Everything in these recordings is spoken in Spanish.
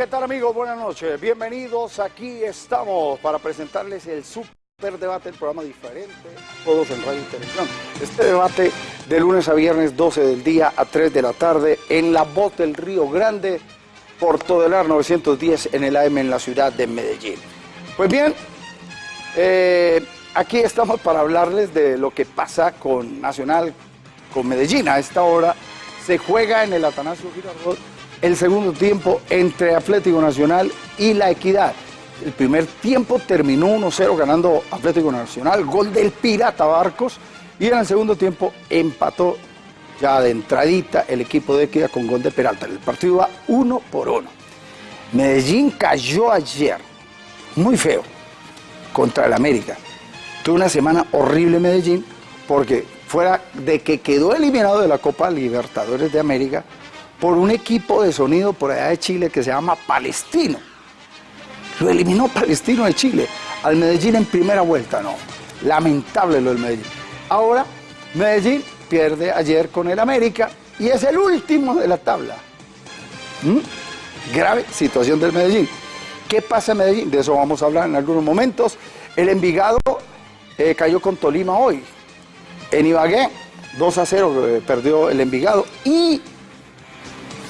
¿qué tal amigos? Buenas noches. Bienvenidos. Aquí estamos para presentarles el Super Debate, el programa diferente, todos en Radio y Televisión. Este debate de lunes a viernes, 12 del día a 3 de la tarde, en la voz del Río Grande, por Todelar 910 en el AM en la ciudad de Medellín. Pues bien, eh, aquí estamos para hablarles de lo que pasa con Nacional, con Medellín. A esta hora se juega en el Atanasio Girardot el segundo tiempo entre Atlético Nacional y La Equidad. El primer tiempo terminó 1-0 ganando Atlético Nacional, gol del Pirata Barcos, y en el segundo tiempo empató ya de entradita el equipo de Equidad con gol de Peralta. El partido va uno por uno. Medellín cayó ayer, muy feo, contra el América. Tuvo una semana horrible Medellín porque fuera de que quedó eliminado de la Copa Libertadores de América, por un equipo de sonido por allá de Chile que se llama Palestino. Lo eliminó Palestino de Chile. Al Medellín en primera vuelta, no. Lamentable lo del Medellín. Ahora, Medellín pierde ayer con el América y es el último de la tabla. ¿Mm? Grave situación del Medellín. ¿Qué pasa en Medellín? De eso vamos a hablar en algunos momentos. El Envigado eh, cayó con Tolima hoy. En Ibagué, 2 a 0 eh, perdió el Envigado. Y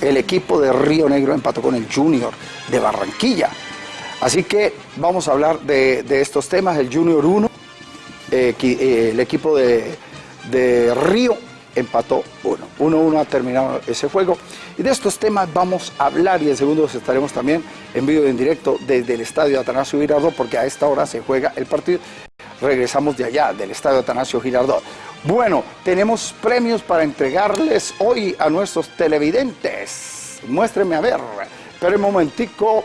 el equipo de Río Negro empató con el Junior de Barranquilla. Así que vamos a hablar de, estos temas, el Junior 1, eh, eh, el equipo de, Río empató 1. 1-1 ha terminado ese juego. Y de estos temas vamos a hablar y en segundos estaremos también en vivo en directo desde el estadio Atanasio Girardot porque a esta hora se juega el partido. Regresamos de allá, del estadio Atanasio Girardot. Bueno, tenemos premios para entregarles hoy a nuestros televidentes. Muéstrenme a ver. Esperen un momentico.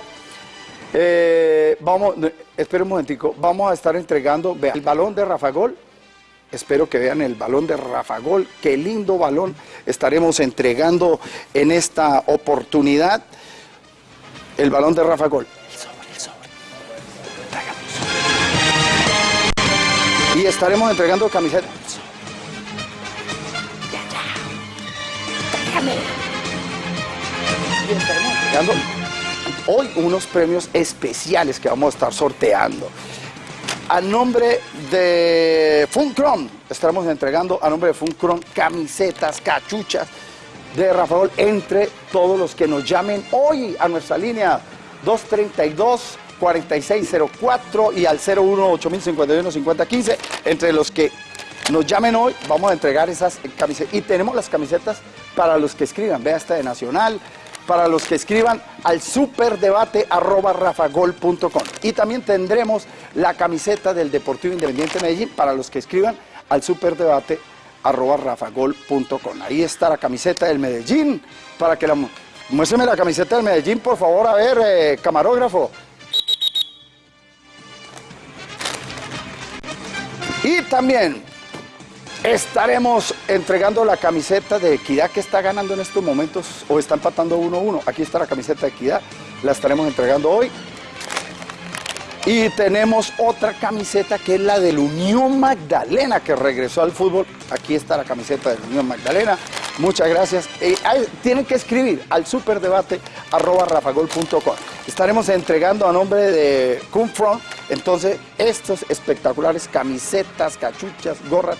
Eh, vamos, esperen un momentico. Vamos a estar entregando el balón de Rafa Gol. Espero que vean el balón de Rafa Gol. Qué lindo balón estaremos entregando en esta oportunidad. El balón de Rafa Gol. Y estaremos entregando camisetas. hoy unos premios especiales que vamos a estar sorteando. A nombre de Funcron, estaremos entregando a nombre de Funcron camisetas, cachuchas de Rafael entre todos los que nos llamen hoy a nuestra línea 232 4604 y al 01 8051 5015 entre los que nos llamen hoy, vamos a entregar esas camisetas. Y tenemos las camisetas para los que escriban, vea esta de Nacional, para los que escriban al superdebate arroba rafagol.com. Y también tendremos la camiseta del Deportivo Independiente Medellín para los que escriban al superdebate arroba rafagol.com. Ahí está la camiseta del Medellín, para que la... Muéstrame la camiseta del Medellín, por favor, a ver, eh, camarógrafo. Y también Estaremos entregando la camiseta de Equidad que está ganando en estos momentos o está empatando 1-1. Aquí está la camiseta de Equidad, la estaremos entregando hoy. Y tenemos otra camiseta que es la del Unión Magdalena que regresó al fútbol. Aquí está la camiseta del Unión Magdalena. Muchas gracias. Eh, tienen que escribir al superdebate arroba rafagol.com. Estaremos entregando a nombre de Cumfront entonces estos espectaculares camisetas, cachuchas, gorras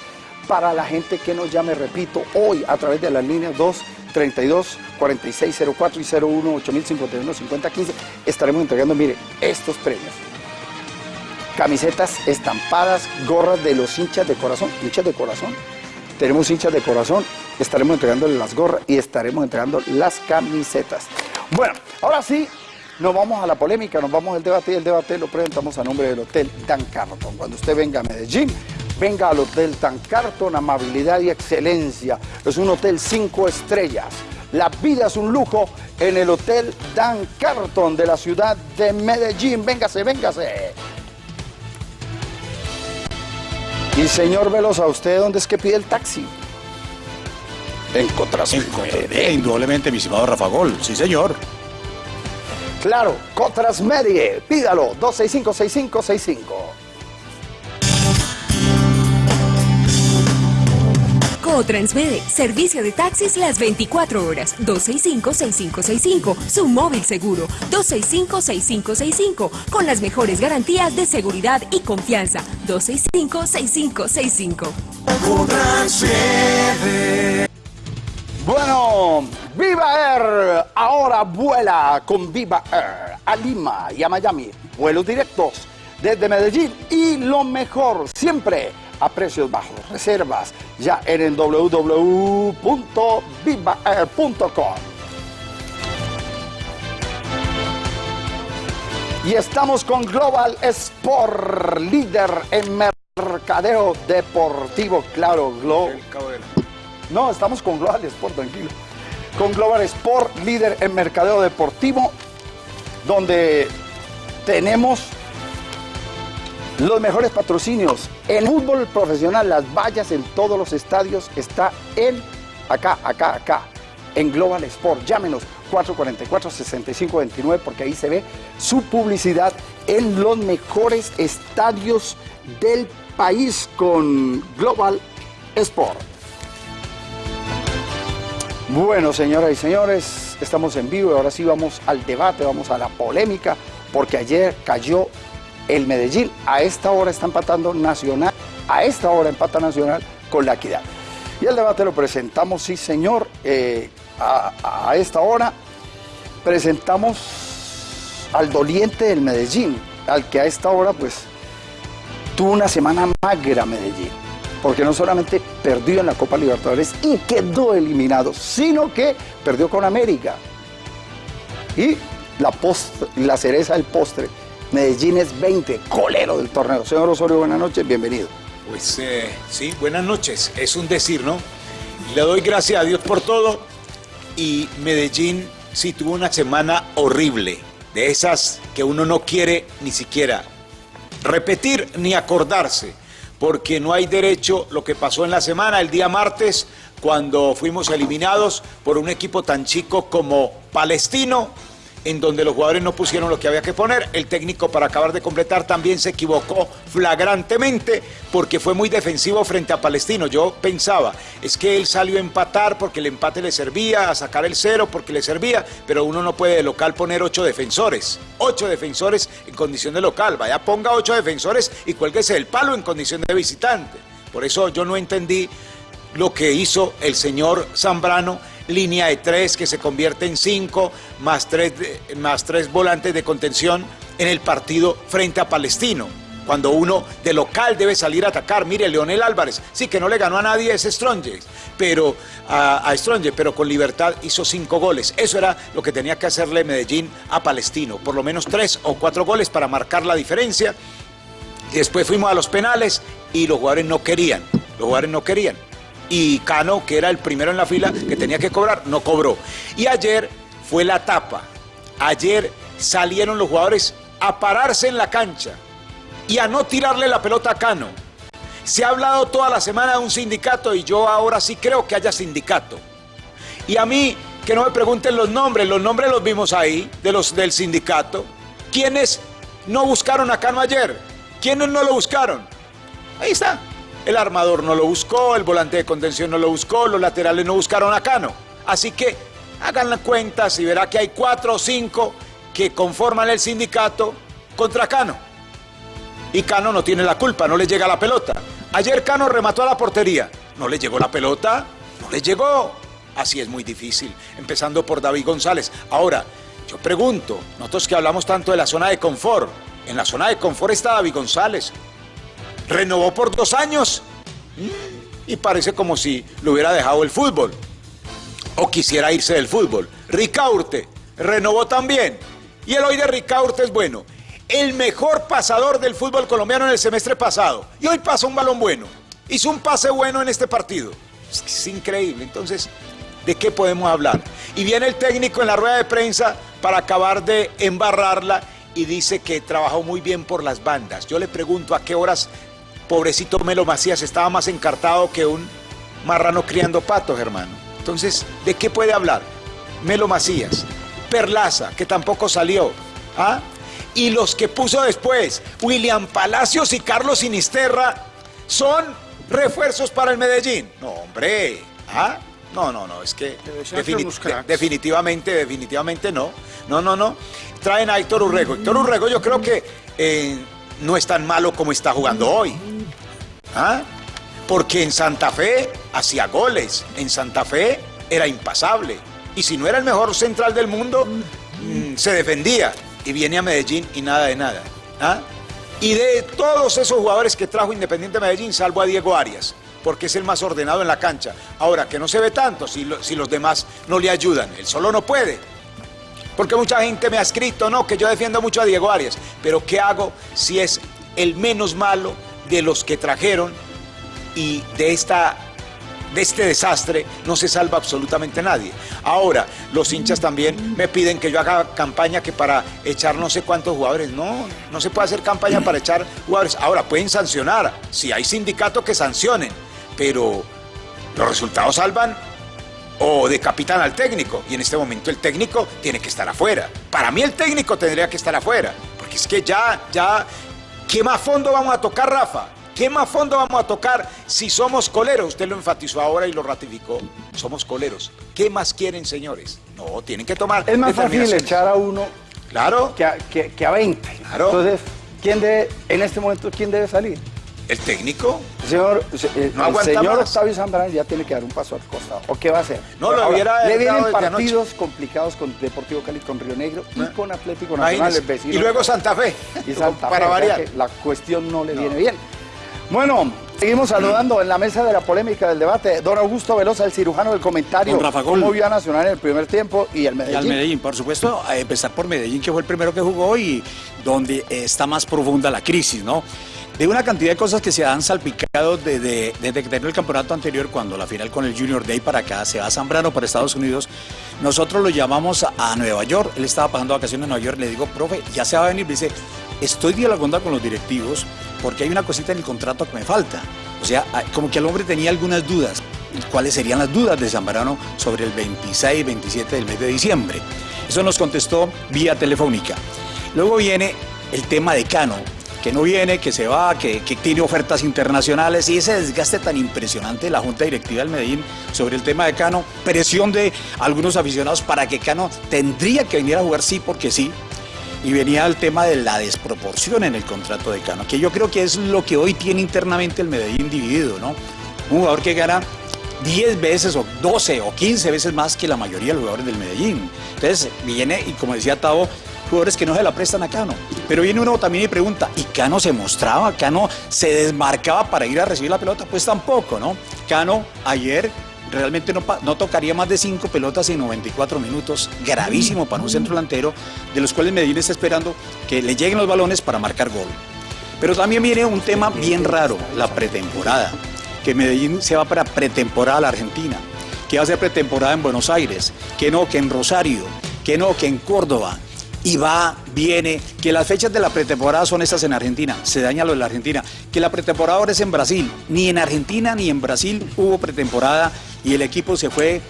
para la gente que nos llame, repito, hoy a través de las líneas 232 4604 y 01 8051 5015 estaremos entregando, mire, estos premios. Camisetas estampadas, gorras de los hinchas de corazón, hinchas de corazón. Tenemos hinchas de corazón, estaremos entregando las gorras y estaremos entregando las camisetas. Bueno, ahora sí, nos vamos a la polémica, nos vamos al debate y el debate lo presentamos a nombre del Hotel Dan Carton. Cuando usted venga a Medellín, venga al Hotel Tan Carton, amabilidad y excelencia. Es un hotel cinco estrellas. La vida es un lujo en el Hotel Dan Carton de la ciudad de Medellín. Véngase, véngase. Y señor Velosa, ¿usted dónde es que pide el taxi? En Medie. Indudablemente, mi estimado Rafa Gol. Sí, señor. Claro, Cotras Medie. Pídalo, 265-6565. O Transmede, servicio de taxis las 24 horas, 265-6565. Su móvil seguro, 265-6565. Con las mejores garantías de seguridad y confianza, 265-6565. Bueno, Viva Air ahora vuela con Viva Air a Lima y a Miami. Vuelos directos desde Medellín y lo mejor siempre a precios bajos. Reservas ya en el www.vivaair.com. Y estamos con Global Sport, líder en mercadeo deportivo. Claro, Global. No, estamos con Global Sport, tranquilo. Con Global Sport, líder en mercadeo deportivo, donde tenemos los mejores patrocinios. En fútbol profesional, las vallas en todos los estadios está en acá, acá, acá, en Global Sport. Llámenos 444-6529 porque ahí se ve su publicidad en los mejores estadios del país con Global Sport. Bueno, señoras y señores, estamos en vivo y ahora sí vamos al debate, vamos a la polémica, porque ayer cayó el Medellín. A esta hora está empatando Nacional, a esta hora empata Nacional con la Equidad. Y el debate lo presentamos, sí señor, eh, a, a esta hora presentamos al doliente del Medellín, al que a esta hora pues tuvo una semana magra Medellín, porque no solamente perdió en la Copa Libertadores y quedó eliminado, sino que perdió con América. Y la, post, la cereza del postre, Medellín es 20, colero del torneo. Señor Osorio, buenas noches, bienvenido. Pues eh, sí, buenas noches, es un decir, ¿no? Le doy gracias a Dios por todo y Medellín sí tuvo una semana horrible, de esas que uno no quiere ni siquiera repetir ni acordarse, porque no hay derecho lo que pasó en la semana, el día martes, cuando fuimos eliminados por un equipo tan chico como Palestino, en donde los jugadores no pusieron lo que había que poner. El técnico, para acabar de completar, también se equivocó flagrantemente porque fue muy defensivo frente a Palestino. Yo pensaba, es que él salió a empatar porque el empate le servía, a sacar el cero porque le servía, pero uno no puede de local poner ocho defensores. Ocho defensores en condición de local. Vaya, ponga ocho defensores y cuélguese el palo en condición de visitante. Por eso yo no entendí lo que hizo el señor Zambrano línea de tres que se convierte en cinco, más tres, más tres volantes de contención en el partido frente a Palestino. Cuando uno de local debe salir a atacar. Mire, Leonel Álvarez, sí que no le ganó a nadie ese Stronge, pero a, a pero con libertad hizo cinco goles. Eso era lo que tenía que hacerle Medellín a Palestino. Por lo menos tres o cuatro goles para marcar la diferencia. Después fuimos a los penales y los jugadores no querían. Los jugadores no querían y Cano, que era el primero en la fila que tenía que cobrar, no cobró. Y ayer fue la tapa. Ayer salieron los jugadores a pararse en la cancha y a no tirarle la pelota a Cano. Se ha hablado toda la semana de un sindicato y yo ahora sí creo que haya sindicato. Y a mí, que no me pregunten los nombres, los nombres los vimos ahí, de los del sindicato. ¿Quiénes no buscaron a Cano ayer? ¿Quiénes no lo buscaron? Ahí está. El armador no lo buscó, el volante de contención no lo buscó, los laterales no buscaron a Cano. Así que hagan las cuentas y verá que hay cuatro o cinco que conforman el sindicato contra Cano. Y Cano no tiene la culpa, no le llega la pelota. Ayer Cano remató a la portería. ¿No le llegó la pelota? No le llegó. Así es muy difícil, empezando por David González. Ahora, yo pregunto, nosotros que hablamos tanto de la zona de confort, en la zona de confort está David González, renovó por dos años y parece como si le hubiera dejado el fútbol o quisiera irse del fútbol. Ricaurte renovó también y el hoy de Ricaurte es bueno. El mejor pasador del fútbol colombiano en el semestre pasado y hoy pasa un balón bueno. Hizo un pase bueno en este partido. Es, es increíble. Entonces, ¿de qué podemos hablar? Y viene el técnico en la rueda de prensa para acabar de embarrarla y dice que trabajó muy bien por las bandas. Yo le pregunto a qué horas pobrecito Melo Macías estaba más encartado que un marrano criando patos, hermano. Entonces, ¿de qué puede hablar? Melo Macías, Perlaza, que tampoco salió. ¿ah? Y los que puso después, William Palacios y Carlos Sinisterra, son refuerzos para el Medellín. No, hombre. ¿Ah? No, no, no, es que defini- de- definitivamente, definitivamente no. No, no, no. Traen a Héctor Urrego. Héctor Urrego yo creo que eh, no es tan malo como está jugando hoy. ¿Ah? Porque en Santa Fe hacía goles. En Santa Fe era impasable. Y si no era el mejor central del mundo, mm, se defendía. Y viene a Medellín y nada de nada. ¿Ah? Y de todos esos jugadores que trajo Independiente Medellín, salvo a Diego Arias, porque es el más ordenado en la cancha. Ahora, que no se ve tanto si, lo- si los demás no le ayudan. Él solo no puede. Porque mucha gente me ha escrito, no, que yo defiendo mucho a Diego Arias. Pero ¿qué hago si es el menos malo de los que trajeron y de esta de este desastre no se salva absolutamente nadie. Ahora, los hinchas también me piden que yo haga campaña que para echar no sé cuántos jugadores. No, no se puede hacer campaña para echar jugadores. Ahora, pueden sancionar. Si hay sindicatos que sancionen, pero los resultados salvan o decapitan al técnico. Y en este momento el técnico tiene que estar afuera. Para mí el técnico tendría que estar afuera. Porque es que ya, ya, ¿qué más fondo vamos a tocar, Rafa? ¿Qué más fondo vamos a tocar si somos coleros? Usted lo enfatizó ahora y lo ratificó. Somos coleros. ¿Qué más quieren, señores? No, tienen que tomar Es más fácil echar a uno Claro, que a, que, que a 20. Claro. Entonces, ¿quién debe, en este momento, quién debe salir? El técnico. El señor, eh, No el señor más. Octavio Zambrano ya tiene que dar un paso al costado. ¿O qué va a hacer? No, lo Ahora, hubiera Le vienen partidos complicados con Deportivo Cali, con Río Negro y Ah. con Atlético Nacional. Y luego Santa Fe. y Santa para Fe, variar. que la cuestión no le viene bien. Bueno, seguimos saludando en la mesa de la polémica del debate. Don Augusto Velosa, el cirujano del comentario. Don Rafa Gol. ¿Cómo vio a Nacional en el primer tiempo y el Y Medellín? al Medellín, por supuesto, a empezar por Medellín, que fue el primero que jugó y donde está más profunda la crisis, ¿no? De una cantidad de cosas que se han salpicado desde, desde que terminó el campeonato anterior, cuando la final con el Junior Day para acá, se va a Zambrano para Estados Unidos, nosotros lo llamamos a, Nueva York, él estaba pasando vacaciones en Nueva York, le digo, profe, ya se va a venir, me dice, estoy dialogando con los directivos porque hay una cosita en el contrato que me falta. O sea, como que el hombre tenía algunas dudas. ¿Cuáles serían las dudas de Zambrano sobre el 26, 27 del mes de diciembre? Eso nos contestó vía telefónica. Luego viene el tema de Cano, que no viene, que se va, que, tiene ofertas internacionales y ese desgaste tan impresionante de la Junta Directiva del Medellín sobre el tema de Cano, presión de algunos aficionados para que Cano tendría que venir a jugar sí porque sí, y venía el tema de la desproporción en el contrato de Cano, que yo creo que es lo que hoy tiene internamente el Medellín dividido, ¿no? Un jugador que gana 10 veces o 12 o 15 veces más que la mayoría de los jugadores del Medellín. Entonces viene, y como decía Tavo, jugadores que no se la prestan a Cano. Pero viene uno también y pregunta, ¿y Cano se mostraba? ¿Cano se desmarcaba para ir a recibir la pelota? Pues tampoco, ¿no? Cano ayer realmente no, tocaría más de cinco pelotas en 94 minutos, gravísimo para un centro delantero, de los cuales Medellín está esperando que le lleguen los balones para marcar gol. Pero también viene un tema bien raro, la pretemporada, que Medellín se va para pretemporada a la Argentina, que va a ser pretemporada en Buenos Aires, que no, que en Rosario, que no, que en Córdoba. Y va, viene, que las fechas de la pretemporada son estas en Argentina, se daña lo de la Argentina, que la pretemporada ahora es en Brasil, ni en Argentina ni en Brasil hubo pretemporada y el equipo se fue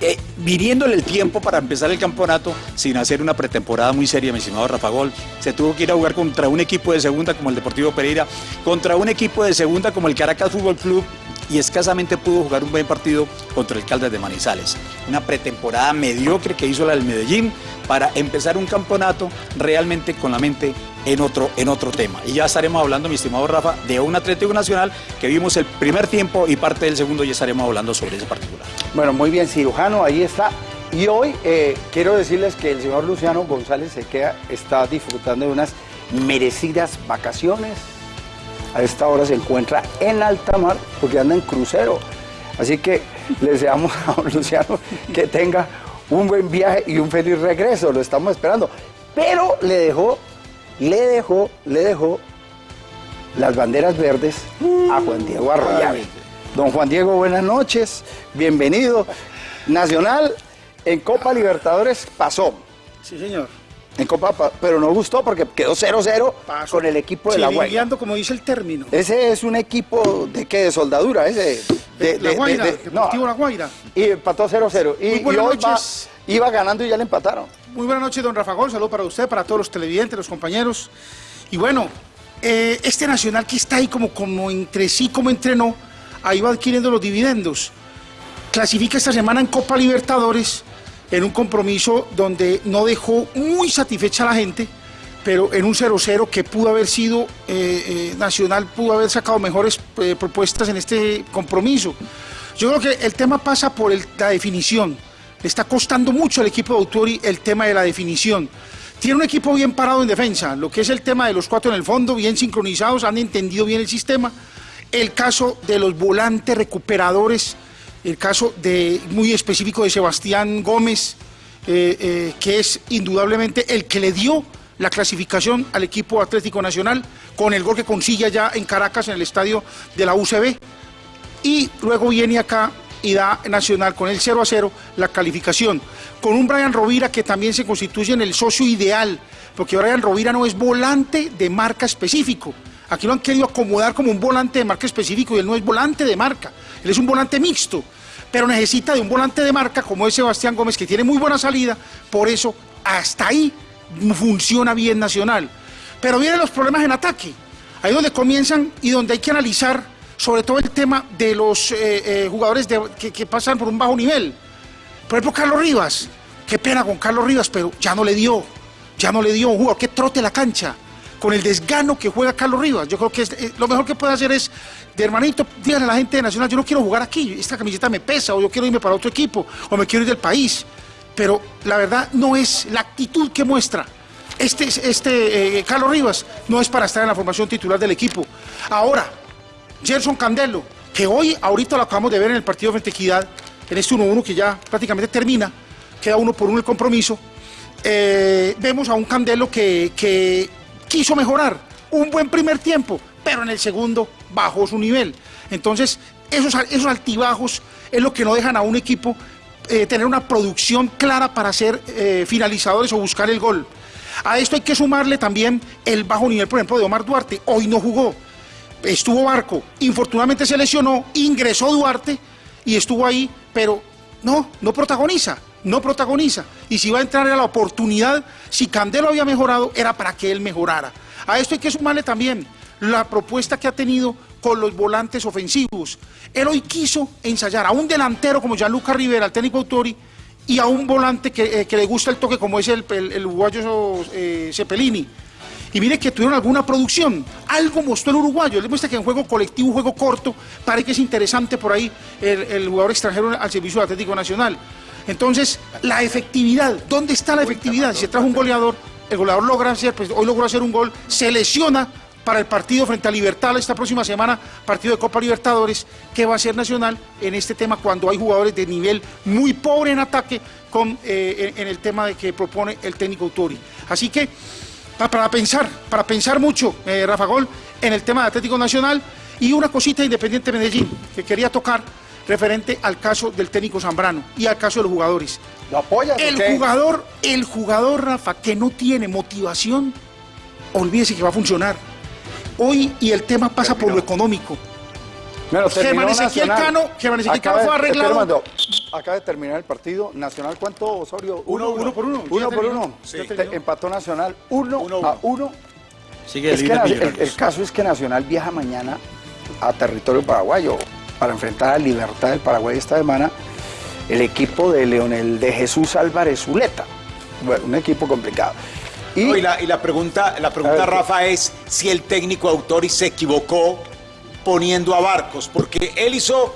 eh, viniéndole el tiempo para empezar el campeonato sin hacer una pretemporada muy seria, mi estimado Rafa Gol. Se tuvo que ir a jugar contra un equipo de segunda como el Deportivo Pereira, contra un equipo de segunda como el Caracas Fútbol Club y escasamente pudo jugar un buen partido contra el Caldas de Manizales. Una pretemporada mediocre que hizo la del Medellín para empezar un campeonato realmente con la mente en otro, en otro tema. Y ya estaremos hablando, mi estimado Rafa, de un Atlético Nacional que vimos el primer tiempo y parte del segundo ya estaremos hablando sobre ese particular. Bueno, muy bien, cirujano, ahí está. Y hoy eh, quiero decirles que el señor Luciano González Sequea está disfrutando de unas merecidas vacaciones. A esta hora se encuentra en alta mar porque anda en crucero. Así que le deseamos a don Luciano que tenga un buen viaje y un feliz regreso. Lo estamos esperando. Pero le dejó, le dejó, le dejó las banderas verdes a Juan Diego Arroyave. Don Juan Diego, buenas noches, bienvenido. Nacional en Copa Libertadores pasó. Sí, señor. En Copa, pa- pero no gustó porque quedó 0-0 Paso. con el equipo de La Guaira. Como dice el término. Ese es un equipo de qué, de soldadura, ese. De, La de- Guaira, de- Deportivo La Guaira. Y empató 0-0. Y, y hoy va- iba ganando y ya le empataron. Muy buenas noches, don Rafa Gol. Saludo para usted, para todos los televidentes, los compañeros. Y bueno, eh, este Nacional que está ahí como, como entre sí, como entrenó, ahí va adquiriendo los dividendos. Clasifica esta semana en Copa Libertadores en un compromiso donde no dejó muy satisfecha a la gente, pero en un 0-0 que pudo haber sido eh, eh, Nacional, pudo haber sacado mejores eh, propuestas en este compromiso. Yo creo que el tema pasa por la definición. Le está costando mucho al equipo de Autori el tema de la definición. Tiene un equipo bien parado en defensa, lo que es el tema de los cuatro en el fondo, bien sincronizados, han entendido bien el sistema. El caso de los volantes recuperadores, el caso de, muy específico de Sebastián Gómez, eh, eh, que es indudablemente el que le dio la clasificación al equipo Atlético Nacional con el gol que consigue allá en Caracas en el estadio de la UCB. Y luego viene acá y da Nacional con el 0 a 0 la calificación. Con un Brian Rovira que también se constituye en el socio ideal, porque Brian Rovira no es volante de marca específico. Aquí lo han querido acomodar como un volante de marca específico y él no es volante de marca, él es un volante mixto, pero necesita de un volante de marca como es Sebastián Gómez que tiene muy buena salida, por eso hasta ahí funciona bien Nacional. Pero vienen los problemas en ataque, ahí donde comienzan y donde hay que analizar sobre todo el tema de los eh, eh, jugadores que, pasan por un bajo nivel. Por ejemplo, Carlos Rivas. Qué pena con Carlos Rivas, pero ya no le dio. Ya no le dio un jugador que trote la cancha. Con el desgano que juega Carlos Rivas. Yo creo que eh, lo mejor que puede hacer es, de hermanito, díganle a la gente de Nacional, yo no quiero jugar aquí, esta camiseta me pesa, o yo quiero irme para otro equipo, o me quiero ir del país. Pero la verdad no es la actitud que muestra. Este, este Carlos Rivas no es para estar en la formación titular del equipo. Ahora, Gerson Candelo, que hoy, ahorita lo acabamos de ver en el partido frente a en este 1-1 que ya prácticamente termina, queda uno por uno el compromiso, eh, vemos a un Candelo que, quiso mejorar un buen primer tiempo, pero en el segundo bajó su nivel. Entonces, esos, esos altibajos es lo que no dejan a un equipo eh, tener una producción clara para ser eh, finalizadores o buscar el gol. A esto hay que sumarle también el bajo nivel, por ejemplo, de Omar Duarte. Hoy no jugó estuvo Barco, infortunadamente se lesionó, ingresó Duarte y estuvo ahí, pero no, no protagoniza, no protagoniza. Y si va a entrar a la oportunidad, si Candelo había mejorado, era para que él mejorara. A esto hay que sumarle también la propuesta que ha tenido con los volantes ofensivos. Él hoy quiso ensayar a un delantero como Gianluca Rivera, el técnico Autori, y a un volante que, eh, le gusta el toque como es el, el, uruguayo eh, Cepelini. Y mire que tuvieron alguna producción. Algo mostró el uruguayo. Le muestra que en juego colectivo, un juego corto, parece que es interesante por ahí el, jugador extranjero al servicio del Atlético Nacional. Entonces, la efectividad, ¿dónde está la efectividad? Si se trajo un goleador, el goleador logra hacer, pues hoy logró hacer un gol, se lesiona para el partido frente a Libertad esta próxima semana, partido de Copa Libertadores, que va a ser Nacional en este tema cuando hay jugadores de nivel muy pobre en ataque con, eh, en, el tema de que propone el técnico Autori. Así que para pensar, para pensar mucho, eh, Rafa Gol, en el tema de Atlético Nacional y una cosita Independiente Medellín que quería tocar referente al caso del técnico Zambrano y al caso de los jugadores. ¿Lo apoyas? El jugador, el jugador, Rafa, que no tiene motivación, olvídese que va a funcionar. Hoy y el tema pasa por lo económico. Germán Ezequiel Cano, Germán Ezequiel Cano fue arreglado. acaba de terminar el partido. Nacional, ¿cuánto, Osorio? Uno, uno, por uno. Uno por uno. Empató Nacional uno, a uno. Sigue es que el, caso es que Nacional viaja mañana a territorio paraguayo para enfrentar a Libertad del Paraguay esta semana el equipo de Leonel de Jesús Álvarez Zuleta. Bueno, un equipo complicado. Y, la, pregunta, la pregunta Rafa, es si el técnico Autori se equivocó poniendo a Barcos, porque él hizo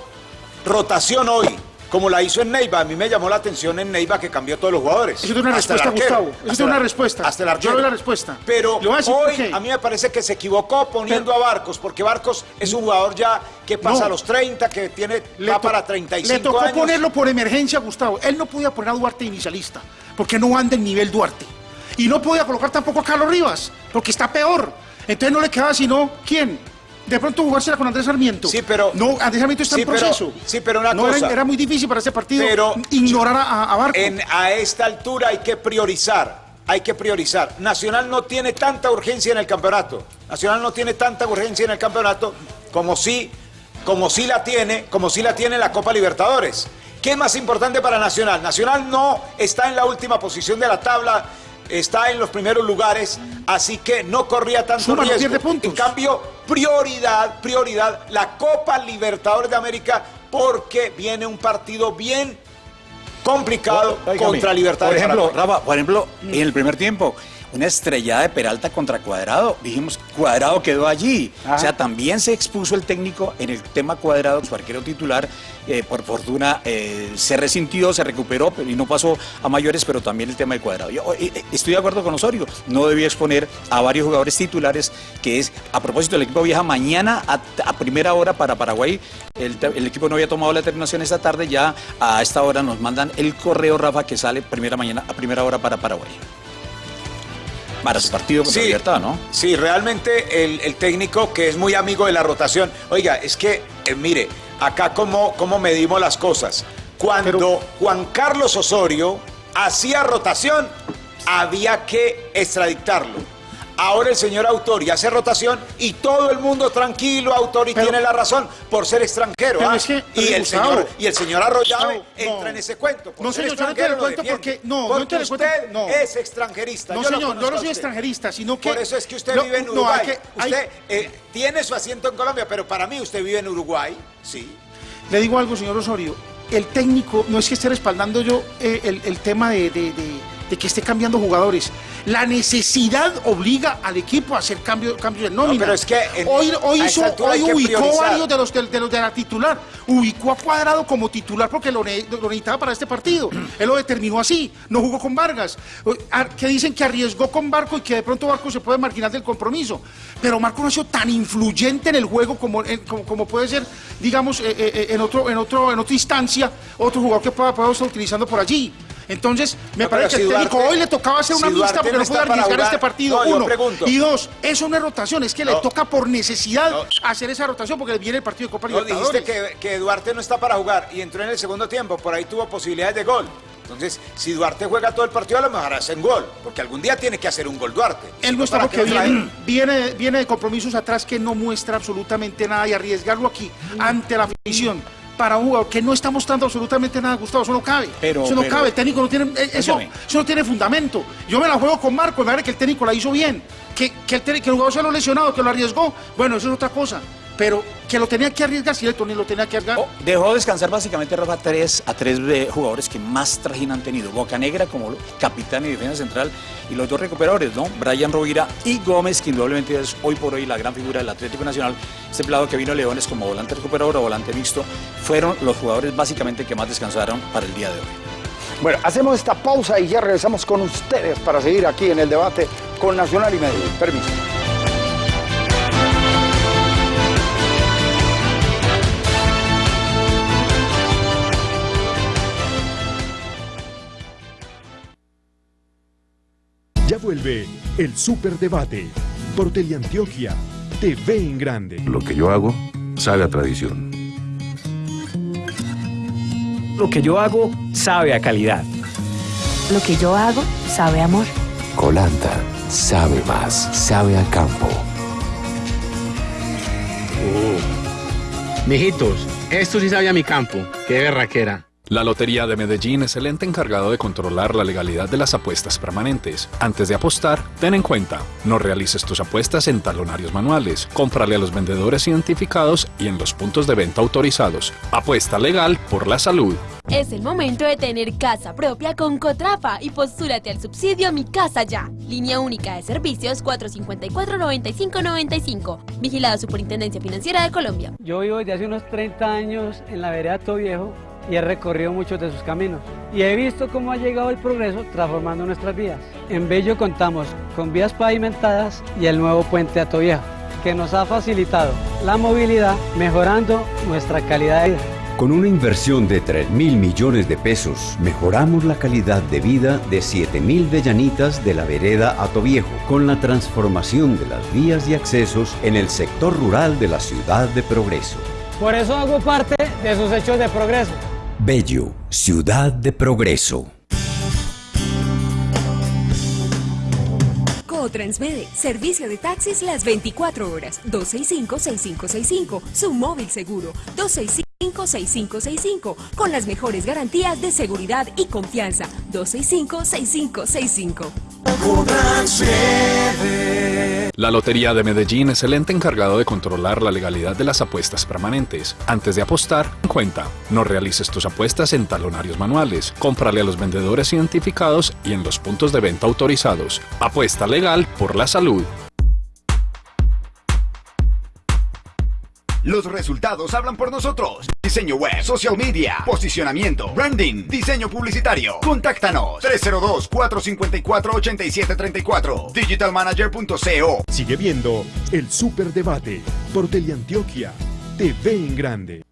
rotación hoy, como la hizo en Neiva. A mí me llamó la atención en Neiva que cambió todos los jugadores. Eso es una respuesta, Gustavo. Eso es una respuesta. Hasta el arquero. Yo doy la respuesta. Pero hoy a mí me parece que se equivocó poniendo a Barcos, porque Barcos es un jugador ya que pasa a los 30, que tiene va para 35 Le tocó ponerlo por emergencia, Gustavo. Él no podía poner a Duarte inicialista, porque no anda en nivel Duarte. Y no podía colocar tampoco a Carlos Rivas, porque está peor. Entonces no le quedaba sino, ¿quién? De pronto jugársela con Andrés Sarmiento. Sí, pero. No, Andrés Sarmiento está en proceso. sí, pero una cosa. Era, muy difícil para ese partido ignorar a, a Barco. En, a esta altura hay que priorizar. Hay que priorizar. Nacional no tiene tanta urgencia en el campeonato. Nacional no tiene tanta urgencia en el campeonato como si, como si la tiene, como si la tiene la Copa Libertadores. ¿Qué es más importante para Nacional? Nacional no está en la última posición de la tabla está en los primeros lugares, así que no corría tanto Suma, riesgo. pierde puntos. En cambio, prioridad, prioridad, la Copa Libertadores de América, porque viene un partido bien complicado contra Libertad Por ejemplo. Rafa, por ejemplo, en el primer tiempo, una estrellada de Peralta contra Cuadrado. Dijimos, Cuadrado quedó allí. Ajá. O sea, también se expuso el técnico en el tema Cuadrado, su arquero titular. eh, por fortuna eh, se resintió, se recuperó y no pasó a mayores, pero también el tema de Cuadrado. Yo eh, estoy de acuerdo con Osorio. No debía exponer a varios jugadores titulares, que es, a propósito, el equipo viaja mañana a, a primera hora para Paraguay. El equipo no había tomado la determinación esta tarde, ya a esta hora nos mandan el correo, Rafa, que sale primera mañana a primera hora para Paraguay. Para su partido contra Sí. Libertad, ¿no? Sí, realmente el, el técnico que es muy amigo de la rotación. Oiga, es que, eh, mire, acá cómo, cómo medimos las cosas. Cuando Pero- Juan Carlos Osorio hacía rotación, había que extradictarlo. Ahora el señor Autori hace rotación y todo el mundo tranquilo, Autori Pero- tiene la razón por ser extranjero. ¿ah? es que, y, el Gustavo, señor, y el señor Arroyave entra en ese cuento. Por No, ser señor, yo no lo cuento porque- no, no cuento, usted no. es extranjerista. No, yo señor, yo no soy extranjerista, sino que... Por eso es que usted No, vive en Uruguay. hay que- hay- Usted eh, tiene su asiento en Colombia, pero para mí usted vive en Uruguay, sí. Le digo algo, señor Osorio. El técnico, no es que esté respaldando yo eh, el, el tema de, de- de- de que esté cambiando jugadores. La necesidad obliga al equipo a hacer cambio, cambios de nómina. pero es que en- hoy hoy, a hizo- hoy ubicó varios de los de, de los de la titular. Ubicó a Cuadrado como titular porque lo, ne- lo necesitaba para este partido. Él lo determinó así. No jugó con Vargas. Que dicen que arriesgó con Barco y que de pronto Barco se puede marginar del compromiso. Pero Marco no ha sido tan influyente en el juego como, como puede ser, digamos, eh, eh, eh, en, otro, en, otro, en otra instancia, otro jugador que pueda, pueda estar utilizando por allí. Entonces, me No, parece que el técnico Duarte- hoy le tocaba hacer una si mixta porque no puede arriesgar este partido. no, uno. Y dos, eso no es rotación, es que le toca por necesidad hacer esa rotación porque viene el partido de Copa Libertadores. dijiste que, que Duarte no está para jugar y entró en el segundo tiempo, por ahí tuvo posibilidades de gol. Entonces, si Duarte juega todo el partido, a lo mejor hacen gol, porque algún día tiene que hacer un gol Duarte. Él no está ¿para porque viene, viene de compromisos atrás que no muestra absolutamente nada y arriesgarlo aquí ante la afición para un jugador que no está mostrando absolutamente nada, Gustavo, eso no cabe. Pero- eso no pero- cabe, el técnico no tiene, eh, eso, eso no tiene fundamento. Yo me la juego con Marco, me parece que el técnico la hizo bien, que, que, el, que el jugador se lo lesionado, que lo arriesgó, bueno, eso es otra cosa. Pero que lo tenía que arriesgar, cierto, ni lo tenía que arriesgar. Oh, dejó descansar básicamente Rafa tres, a tres eh, jugadores que más trajín han tenido. Bocanegra como capitán y defensa central y los dos recuperadores, ¿no? Brian Rovira y Gómez, que indudablemente es hoy por hoy la gran figura del Atlético Nacional. Este pelado que vino a Leones como volante recuperador o volante mixto, fueron los jugadores básicamente que más descansaron para el día de hoy. Bueno, hacemos esta pausa y ya regresamos con ustedes para seguir aquí en el debate con Nacional y Medellín. Permiso. Vuelve el Superdebate por Teleantioquia TV en Grande. Lo que yo hago sabe a tradición. Lo que yo hago sabe a calidad. Lo que yo hago sabe a amor. Colanta sabe más, sabe a campo. Mijitos, esto sí sabe a mi campo. Qué berraquera. La Lotería de Medellín es el ente encargado de controlar la legalidad de las apuestas permanentes. Antes de apostar, ten en cuenta, no realices tus apuestas en talonarios manuales, cómprale a los vendedores identificados y en los puntos de venta autorizados. Apuesta legal por la salud. Es el momento de tener casa propia con Cotrafa y postúrate al subsidio Mi Casa Ya. Línea única de servicios 454-9595. Vigilado Superintendencia Financiera de Colombia. Yo vivo desde hace unos 30 años en la vereda Viejo y he recorrido muchos de sus caminos. Y he visto cómo ha llegado el progreso transformando nuestras vías. En Bello contamos con vías pavimentadas y el nuevo puente Viejo, que nos ha facilitado la movilidad mejorando nuestra calidad de vida. Con una inversión de 3 mil millones de pesos, mejoramos la calidad de vida de 7 mil vellanitas de la vereda Atoviejo, con la transformación de las vías y accesos en el sector rural de la ciudad de Progreso. Por eso hago parte de sus hechos de progreso. Bello, ciudad de Progreso. Transmede, servicio de taxis las 24 horas, 265-6565, su móvil seguro, 265-6565, con las mejores garantías de seguridad y confianza, 265-6565. La Lotería de Medellín es el ente encargado de controlar la legalidad de las apuestas permanentes. Antes de apostar, cuenta. No realices tus apuestas en talonarios manuales. Cómprale a los vendedores identificados y en los puntos de venta autorizados. Apuesta legal por la salud. Los resultados hablan por nosotros. Diseño web, social media, posicionamiento, branding, diseño publicitario. Contáctanos 302-454-8734. Digitalmanager.co. Sigue viendo el Superdebate por Teleantioquia. TV en grande.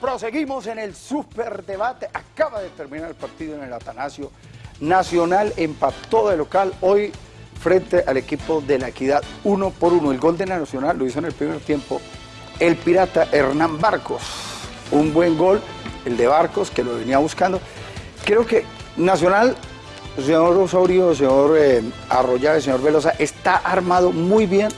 Proseguimos en el superdebate. Acaba de terminar el partido en el Atanasio. Nacional empató de local hoy frente al equipo de la Equidad uno por uno. El gol de la Nacional lo hizo en el primer tiempo el pirata Hernán Barcos. Un buen gol, el de Barcos, que lo venía buscando. Creo que Nacional, señor Osorio, señor eh, Arroyave, señor Velosa, está armado muy bien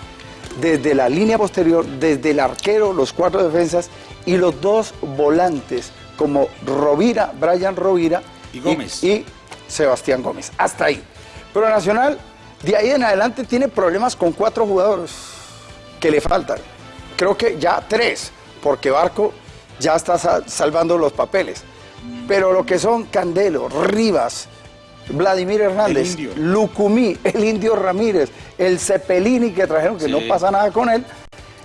desde la línea posterior, desde el arquero, los cuatro defensas y los dos volantes, como Rovira, Brian Rovira y Gómez. y Sebastián Gómez. Hasta ahí. Pero Nacional de ahí en adelante tiene problemas con cuatro jugadores que le faltan. Creo que ya tres, porque Barco ya está salvando los papeles. Pero lo que son Candelo, Rivas, Vladimir Hernández, Lucumí, el Indio Ramírez, el Cepelini que trajeron, que no pasa nada con él.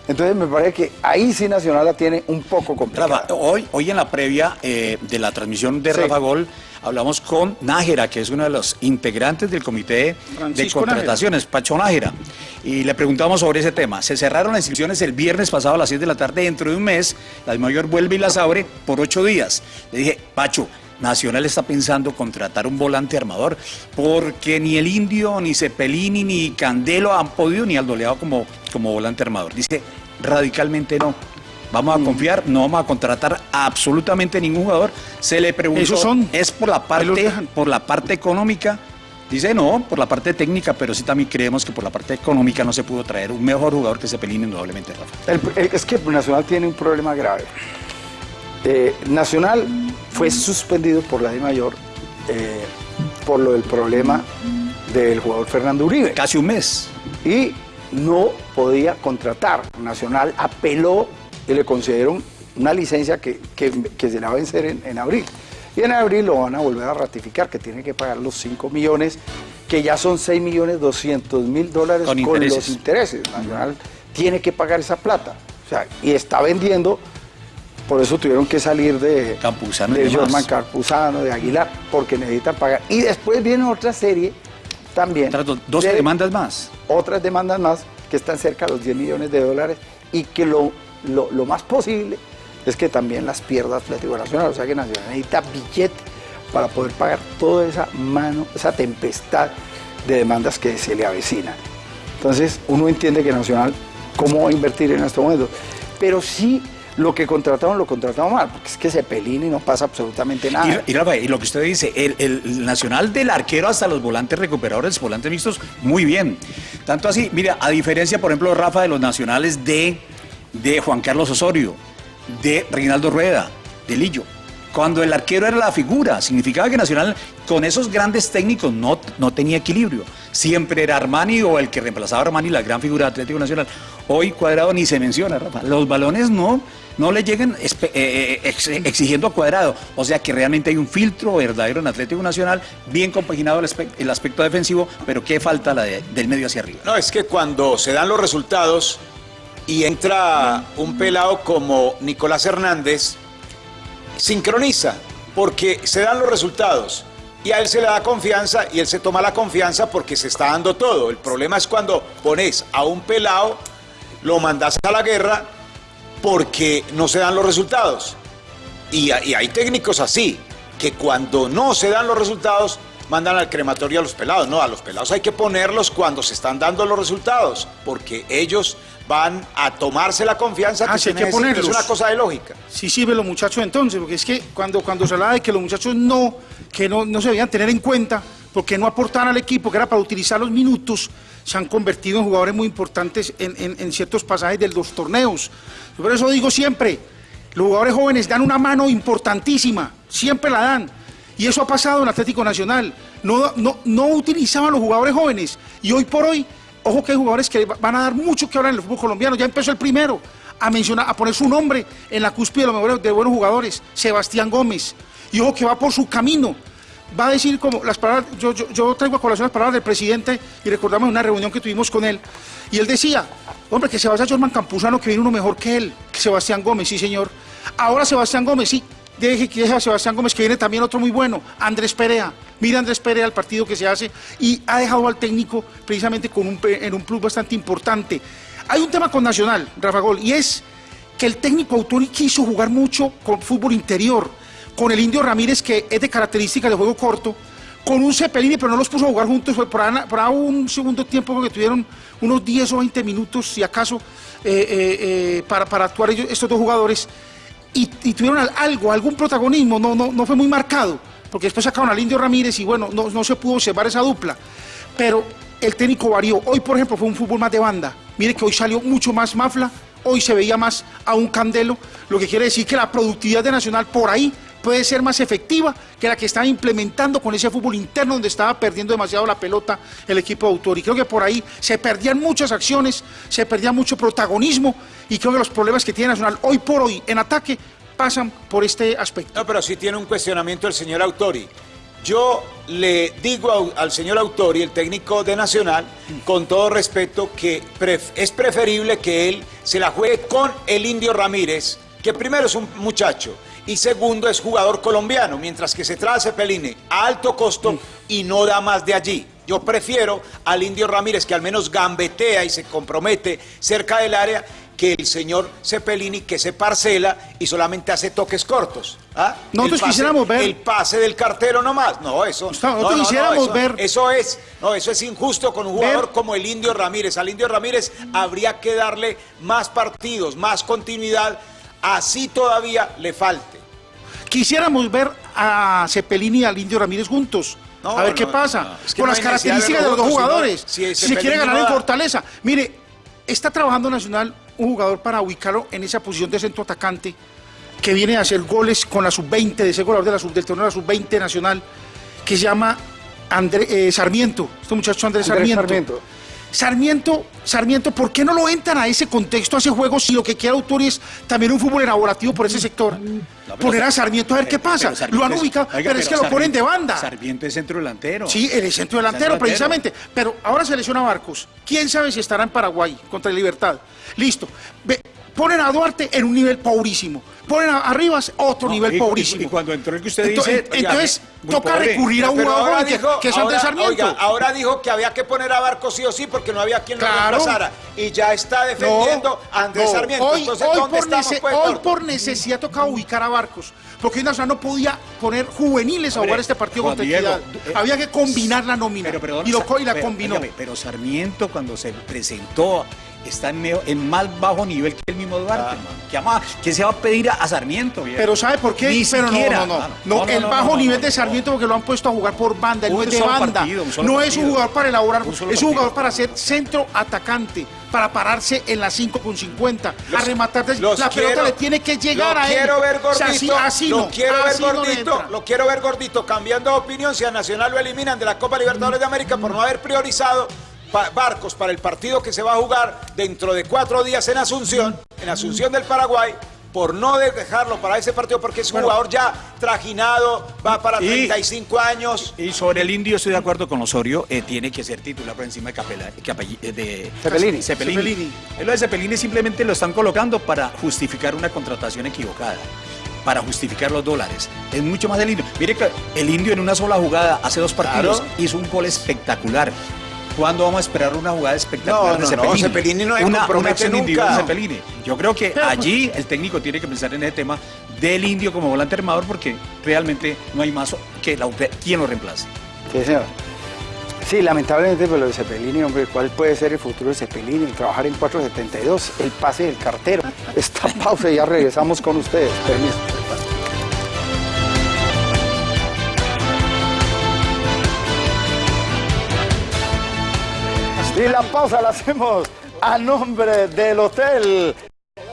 Entonces me parece que ahí sí Nacional la tiene un poco complicada. hoy, hoy en la previa eh, de la transmisión de Rafa Gol hablamos con Nájera, que es uno de los integrantes del comité de contrataciones, Pacho Nájera, y le preguntamos sobre ese tema. Se cerraron las inscripciones el viernes pasado a las 6 de la tarde, dentro de un mes, la mayor vuelve y las abre por ocho días. Le dije, Pacho, Nacional está pensando contratar un volante armador, porque ni el Indio, ni Cepelini, ni Candelo han podido, ni Aldoleado como, como volante armador. Dice, radicalmente no. Vamos a mm. confiar, no vamos a contratar absolutamente ningún jugador. Se le preguntó, son? ¿es por la parte, por la parte económica? Dice no, por la parte técnica, pero sí también creemos que por la parte económica no se pudo traer un mejor jugador que Cepelín, indudablemente, Rafa. es que Nacional tiene un problema grave. Eh, Nacional fue suspendido por la de mayor eh, por lo del problema del jugador Fernando Uribe. Casi un mes. Y no podía contratar. Nacional apeló y le concedieron una licencia que, se la va a vencer en, abril. Y en abril lo van a volver a ratificar, que tiene que pagar los 5 millones, que ya son 6 millones 200 mil dólares con, los intereses. Nacional tiene que pagar esa plata. O sea, y está vendiendo, por eso tuvieron que salir de, Campuzano de Jorman Campuzano, de Aguilar, porque necesitan pagar. Y después viene otra serie también. Dos demandas más. Otras demandas más que están cerca de los 10 millones de dólares y que lo lo, más posible es que también las pierda Atlético Nacional, o sea que Nacional necesita billete para poder pagar toda esa mano, esa tempestad de demandas que se le avecina. Entonces uno entiende que Nacional, ¿cómo va a invertir en este momento? Pero sí lo que contrataron lo contrataron mal, porque es que se pelina y no pasa absolutamente nada. Y, y, lo que usted dice, el, el, Nacional del arquero hasta los volantes recuperadores, volantes mixtos, muy bien. Tanto así, mira, a diferencia, por ejemplo, Rafa, de los nacionales de de Juan Carlos Osorio, de Reinaldo Rueda, de Lillo. Cuando el arquero era la figura, significaba que Nacional con esos grandes técnicos no, no tenía equilibrio. Siempre era Armani o el que reemplazaba a Armani, la gran figura de Atlético Nacional. Hoy Cuadrado ni se menciona, Rafa. Los balones no, no le llegan eh, eh, exigiendo a Cuadrado. O sea que realmente hay un filtro verdadero en Atlético Nacional, bien compaginado el, aspecto, defensivo, pero ¿qué falta la del medio hacia arriba? No, es que cuando se dan los resultados y entra un pelado como Nicolás Hernández, sincroniza, porque se dan los resultados y a él se le da confianza y él se toma la confianza porque se está dando todo. El problema es cuando pones a un pelado, lo mandas a la guerra porque no se dan los resultados. Y, y hay técnicos así, que cuando no se dan los resultados, mandan al crematorio a los pelados. No, a los pelados hay que ponerlos cuando se están dando los resultados, porque ellos van a tomarse la confianza que, ah, se que. Es una cosa de lógica. Sí sirve los muchachos entonces, porque es que cuando, cuando se hablaba de que los muchachos no, que no, no se debían tener en cuenta, porque no aportaban al equipo, que era para utilizar los minutos, se han convertido en jugadores muy importantes en, en ciertos pasajes de los torneos. Por eso digo siempre, los jugadores jóvenes dan una mano importantísima, siempre la dan. Y eso ha pasado en Atlético Nacional. No, no, no utilizaban los jugadores jóvenes. Y hoy por hoy, ojo que hay jugadores que van a dar mucho que hablar en el fútbol colombiano. Ya empezó el primero a mencionar, a poner su nombre en la cúspide de los mejores de buenos jugadores, Sebastián Gómez. Y ojo que va por su camino. Va a decir como las palabras, yo, yo, traigo a colación las palabras del presidente y recordamos una reunión que tuvimos con él. Y él decía, hombre, que se vaya Jorman Campuzano, que viene uno mejor que él, Sebastián Gómez, sí señor. Ahora Sebastián Gómez, sí, deje a Sebastián Gómez, que viene también otro muy bueno, Andrés Perea. Mira Andrés Perea el partido que se hace y ha dejado al técnico precisamente con un, en un plus bastante importante. Hay un tema con Nacional, Rafa Gol, y es que el técnico Autori quiso jugar mucho con fútbol interior, con el Indio Ramírez, que es de características de juego corto, con un Cepelini, pero no los puso a jugar juntos, fue por, un segundo tiempo que tuvieron unos 10 o 20 minutos, si acaso, eh, eh, eh, para, para actuar estos dos jugadores, y, tuvieron al- algo, algún protagonismo, no, no, no fue muy marcado, porque después sacaron al Indio Ramírez y bueno, no, no se pudo observar esa dupla, pero el técnico varió. Hoy, por ejemplo, fue un fútbol más de banda. Mire que hoy salió mucho más Mafla, hoy se veía más a un Candelo, lo que quiere decir que la productividad de Nacional por ahí puede ser más efectiva que la que estaba implementando con ese fútbol interno donde estaba perdiendo demasiado la pelota el equipo de autor. Y creo que por ahí se perdían muchas acciones, se perdía mucho protagonismo y creo que los problemas que tiene Nacional hoy por hoy en ataque pasan por este aspecto. No, pero sí tiene un cuestionamiento el señor Autori. Yo le digo al señor Autori, el técnico de Nacional, con todo respeto, que es preferible que él se la juegue con el Indio Ramírez, que primero es un muchacho y segundo es jugador colombiano, mientras que se trae a Cepelini a alto costo y no da más de allí. Yo prefiero al Indio Ramírez, que al menos gambetea y se compromete cerca del área, que el señor Cepelini, que se parcela y solamente hace toques cortos. ¿ah? Nosotros pase- quisiéramos ver- El pase del cartero nomás. No, eso. nosotros no, quisiéramos eso- ver- Eso es, no, eso es injusto con un jugador como el Indio Ramírez. Al Indio Ramírez habría que darle más partidos, más continuidad, así todavía le falte. Quisiéramos ver a Cepelini y al Indio Ramírez juntos. No, a ver no, qué pasa. no, es que Con no las características de los dos jugadores. si si se quiere ganar no en fortaleza. Mire, está trabajando Nacional un jugador para ubicarlo en esa posición de centro atacante que viene a hacer goles con la sub-20, de ese goleador de la sub, del torneo de la sub-20 nacional, que se llama André, eh, Sarmiento. Este muchacho Andrés Andrés Sarmiento. Sarmiento. Sarmiento, Sarmiento, ¿por qué no lo entran a ese contexto, a ese juego, si lo que quiere autor es también un fútbol elaborativo por ese sector? Poner a Sarmiento a ver qué pasa. Lo han es- ubicado, oiga, pero es que lo ponen de banda. Sarmiento es centro delantero. Sí, el centro delantero, Centro precisamente. Pero ahora se lesiona Barcos. ¿Quién sabe si estará en Paraguay contra Libertad? Listo. Ve, ponen a Duarte en un nivel pobrísimo. Ponen a, a Rivas otro No, nivel y- pobrísimo. Y, cuando entró el que usted dice. en- entonces, muy toca pobre. recurrir a un jugador que, que es Andrés Sarmiento. oiga, ahora dijo que había que poner a Barco sí o sí porque no había quien lo Claro. reemplazara. Y ya está defendiendo a Andrés no. Sarmiento. Hoy, Entonces, hoy ¿dónde por, estamos, nece- pues, hoy por necesidad tocaba ubicar a Barcos. Porque Nacional no podía poner juveniles a jugar este partido contra Equidad. eh, Había que combinar la nómina. Pero, perdón, y, lo, y la pero, combinó. pero Sarmiento cuando se presentó está en, en más bajo nivel que el mismo Duarte. ¿Qué, ama- qué se va a pedir a, a Sarmiento? viejo? Pero ¿sabe por qué? Ni Pero no, siquiera, no, no, hermano. no. el no, bajo no, nivel no, de no. Sarmiento porque lo han puesto a jugar por banda, él no es de banda. partido, no es un jugador para elaborar, es un jugador para ser centro atacante, para pararse en la 5 con 50, a rematar. la pelota quiero- le tiene que llegar a él. quiero ver O gordito, sea, así, así lo no, quiero ver así no gordito, entra. lo quiero ver gordito, cambiando de opinión si a Nacional lo eliminan de la Copa Libertadores de América por no haber priorizado pa- barcos para el partido que se va a jugar dentro de cuatro días en Asunción, en Asunción del Paraguay, por no dejarlo para ese partido porque es un Bueno. jugador ya trajinado, va para Y- 35 años. Y sobre el indio estoy de acuerdo con Osorio, eh, tiene que ser titular por encima de Capela, Capelli- eh, de Cepelini. Cepelini. Cepelini. Eh, Lo de Cepelini simplemente lo están colocando para justificar una contratación equivocada, para justificar los dólares. Es mucho más del indio. Mire que el indio en una sola jugada, hace dos partidos, Claro. hizo un gol espectacular. ¿Cuándo vamos a esperar una jugada espectacular No, de no, no, Cepelini? Cepelini no una, una acción individual de Cepelini. Yo creo que allí el técnico tiene que pensar en ese tema del indio como volante armador porque realmente no hay más que la, quien lo reemplace. Sí, señor. Sí, lamentablemente, pero lo de Cepelini, hombre, ¿cuál puede ser el futuro de Cepelini? El trabajar en 472, el pase del cartero. Esta pausa y ya regresamos con ustedes. Permiso. Y la pausa la hacemos a nombre del hotel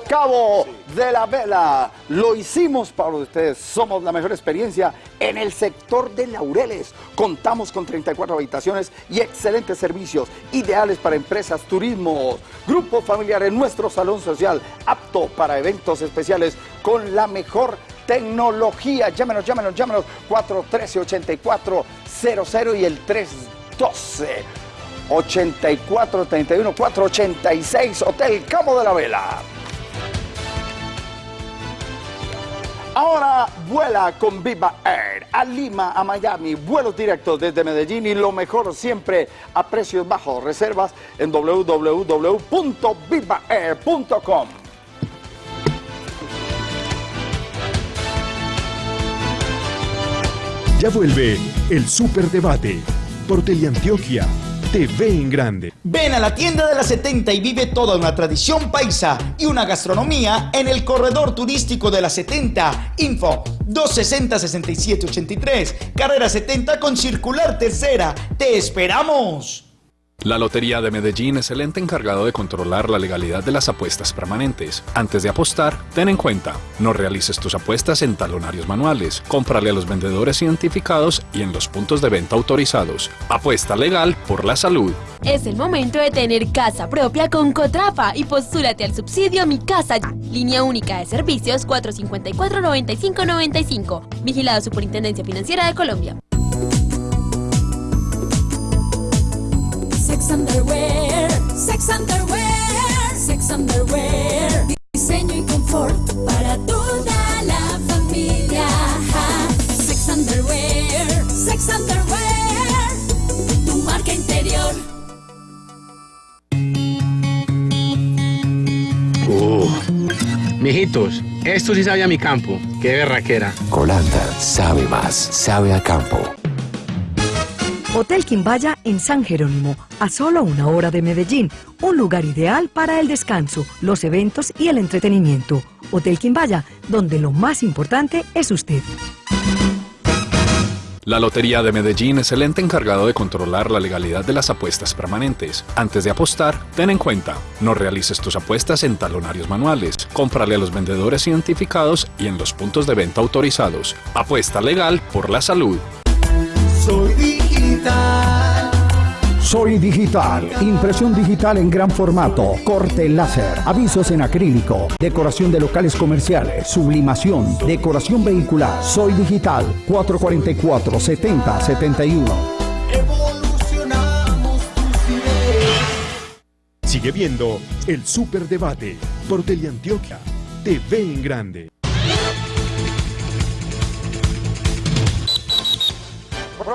Cabo de la Vela. Lo hicimos para ustedes. Somos la mejor experiencia en el sector de Laureles. Contamos con 34 habitaciones y excelentes servicios, ideales para empresas, turismo, grupos familiares. Nuestro salón social, apto para eventos especiales con la mejor tecnología. Llámenos, llámenos, llámenos. 413-8400 y el 312. 8431 486 Hotel Cabo de la Vela. Ahora vuela con Viva Air a Lima, a Miami, vuelos directos desde Medellín y lo mejor siempre a precios bajos. Reservas en www.vivaair.com. Ya vuelve el Superdebate por Teleantioquia TV en grande. Ven a la tienda de la 70 y vive toda una tradición paisa y una gastronomía en el corredor turístico de la 70. Info 260-6783, carrera 70 con circular tercera. ¡Te esperamos! La Lotería de Medellín es el ente encargado de controlar la legalidad de las apuestas permanentes. Antes de apostar, ten en cuenta, no realices tus apuestas en talonarios manuales, cómprale a los vendedores identificados y en los puntos de venta autorizados. Apuesta legal por la salud. Es el momento de tener casa propia con Cotrafa y postúrate al subsidio Mi Casa. Línea única de servicios 454-9595. Vigilado Superintendencia Financiera de Colombia. Sex Underwear, Sex Underwear, Sex Underwear. Diseño y confort para toda la familia. Sex Underwear, Sex Underwear. Tu marca interior. Uh, mijitos, esto sí sabe a mi campo. Qué berraquera. Colanda sabe más, sabe a campo. Hotel Quimbaya en San Jerónimo, a solo una hora de Medellín, un lugar ideal para el descanso, los eventos y el entretenimiento. Hotel Quimbaya, donde lo más importante es usted. La Lotería de Medellín es el ente encargado de controlar la legalidad de las apuestas permanentes. Antes de apostar, ten en cuenta, no realices tus apuestas en talonarios manuales, cómprale a los vendedores identificados y en los puntos de venta autorizados. Apuesta legal por la salud. Soy digital. Soy digital, impresión digital en gran formato, corte láser, avisos en acrílico, decoración de locales comerciales, sublimación, decoración vehicular. Soy digital, 444 70 71. Evolucionamos tus ideas. Sigue viendo el Superdebate por Teleantioquia TV en grande.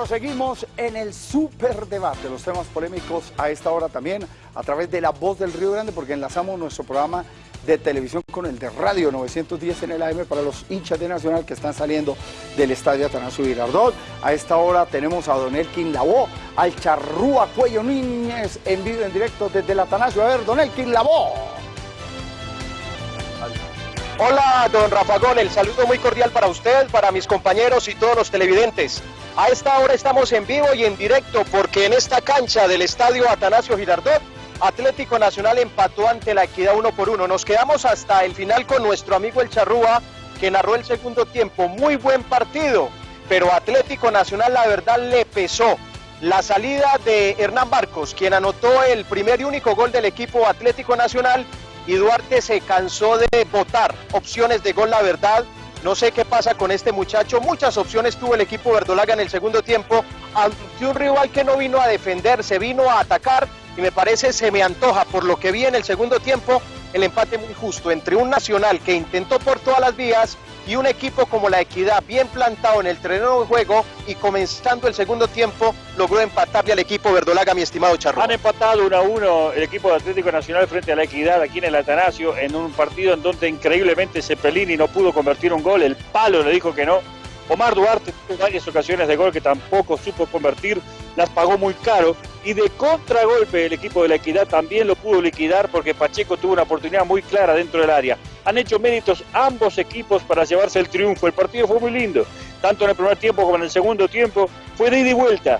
Proseguimos en el superdebate, los temas polémicos a esta hora también a través de La Voz del Río Grande porque enlazamos nuestro programa de televisión con el de radio 910 en el AM para los hinchas de Nacional que están saliendo del estadio Atanasio Girardot. A esta hora tenemos a Don Elkin Labó, al Charrúa Cuello Núñez en vivo en directo desde el Atanasio. A ver, Don Elkin Labó. Hola, don Rafa Gol, el saludo muy cordial para usted, para mis compañeros y todos los televidentes. A esta hora estamos en vivo y en directo porque en esta cancha del estadio Atanasio Girardot, Atlético Nacional empató ante la Equidad uno por uno. Nos quedamos hasta el final con nuestro amigo el Charrúa, que narró el segundo tiempo. Muy buen partido, pero Atlético Nacional la verdad le pesó. La salida de Hernán Barcos, quien anotó el primer y único gol del equipo Atlético Nacional, y Duarte se cansó de votar opciones de gol, la verdad. No sé qué pasa con este muchacho. Muchas opciones tuvo el equipo verdolaga en el segundo tiempo ante un rival que no vino a defender, se vino a atacar y me parece se me antoja por lo que vi en el segundo tiempo el empate muy justo entre un Nacional que intentó por todas las vías y un equipo como la Equidad bien plantado en el terreno de juego y comenzando el segundo tiempo logró empatarle al equipo verdolaga, mi estimado Charro. Han empatado 1 a 1 el equipo de Atlético Nacional frente a la Equidad aquí en el Atanasio en un partido en donde increíblemente Cepelini no pudo convertir un gol, el palo le dijo que no. Omar Duarte tuvo varias ocasiones de gol que tampoco supo convertir, las pagó muy caro y de contragolpe el equipo de la Equidad también lo pudo liquidar porque Pacheco tuvo una oportunidad muy clara dentro del área. Han hecho méritos ambos equipos para llevarse el triunfo. El partido fue muy lindo, tanto en el primer tiempo como en el segundo tiempo. Fue de ida y vuelta.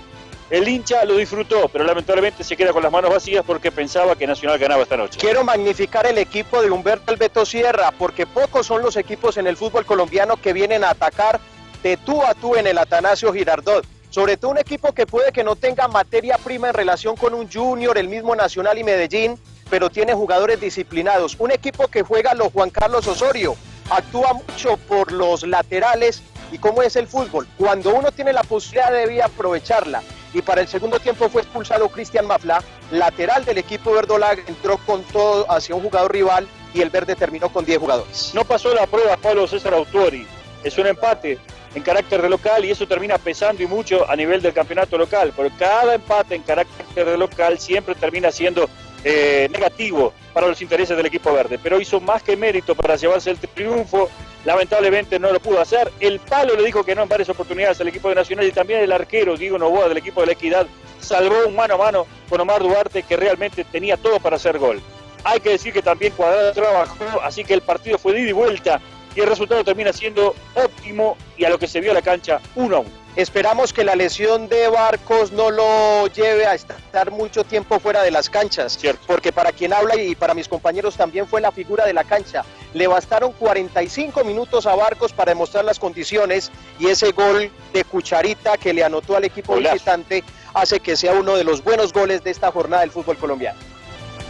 El hincha lo disfrutó, pero lamentablemente se queda con las manos vacías porque pensaba que Nacional ganaba esta noche. Quiero magnificar el equipo de Humberto Alberto Sierra, porque pocos son los equipos en el fútbol colombiano que vienen a atacar de tú a tú en el Atanasio Girardot. Sobre todo un equipo que puede que no tenga materia prima en relación con un Junior, el mismo Nacional y Medellín, pero tiene jugadores disciplinados. Un equipo que juega a los Juan Carlos Osorio, actúa mucho por los laterales y cómo es el fútbol. Cuando uno tiene la posibilidad debe aprovecharla. Y para el segundo tiempo fue expulsado Cristian Mafla, lateral del equipo verdolaga, entró con todo hacia un jugador rival y el verde terminó con 10 jugadores. No pasó la prueba Pablo César Autuori. Es un empate en carácter de local y eso termina pesando y mucho a nivel del campeonato local. Pero cada empate en carácter de local siempre termina siendo eh, negativo para los intereses del equipo verde. Pero hizo más que mérito para llevarse el triunfo. Lamentablemente no lo pudo hacer. El palo le dijo que no en varias oportunidades al equipo de Nacional y también el arquero Diego Novoa del equipo de la Equidad salvó un mano a mano con Omar Duarte que realmente tenía todo para hacer gol. Hay que decir que también Cuadrado trabajó, así que el partido fue de ida y vuelta y el resultado termina siendo óptimo y a lo que se vio a la cancha, 1 a 1. Esperamos que la lesión de Barcos no lo lleve a estar mucho tiempo fuera de las canchas, porque para quien habla y para mis compañeros también fue la figura de la cancha. Le bastaron 45 minutos a Barcos para demostrar las condiciones y ese gol de cucharita que le anotó al equipo visitante hace que sea uno de los buenos goles de esta jornada del fútbol colombiano.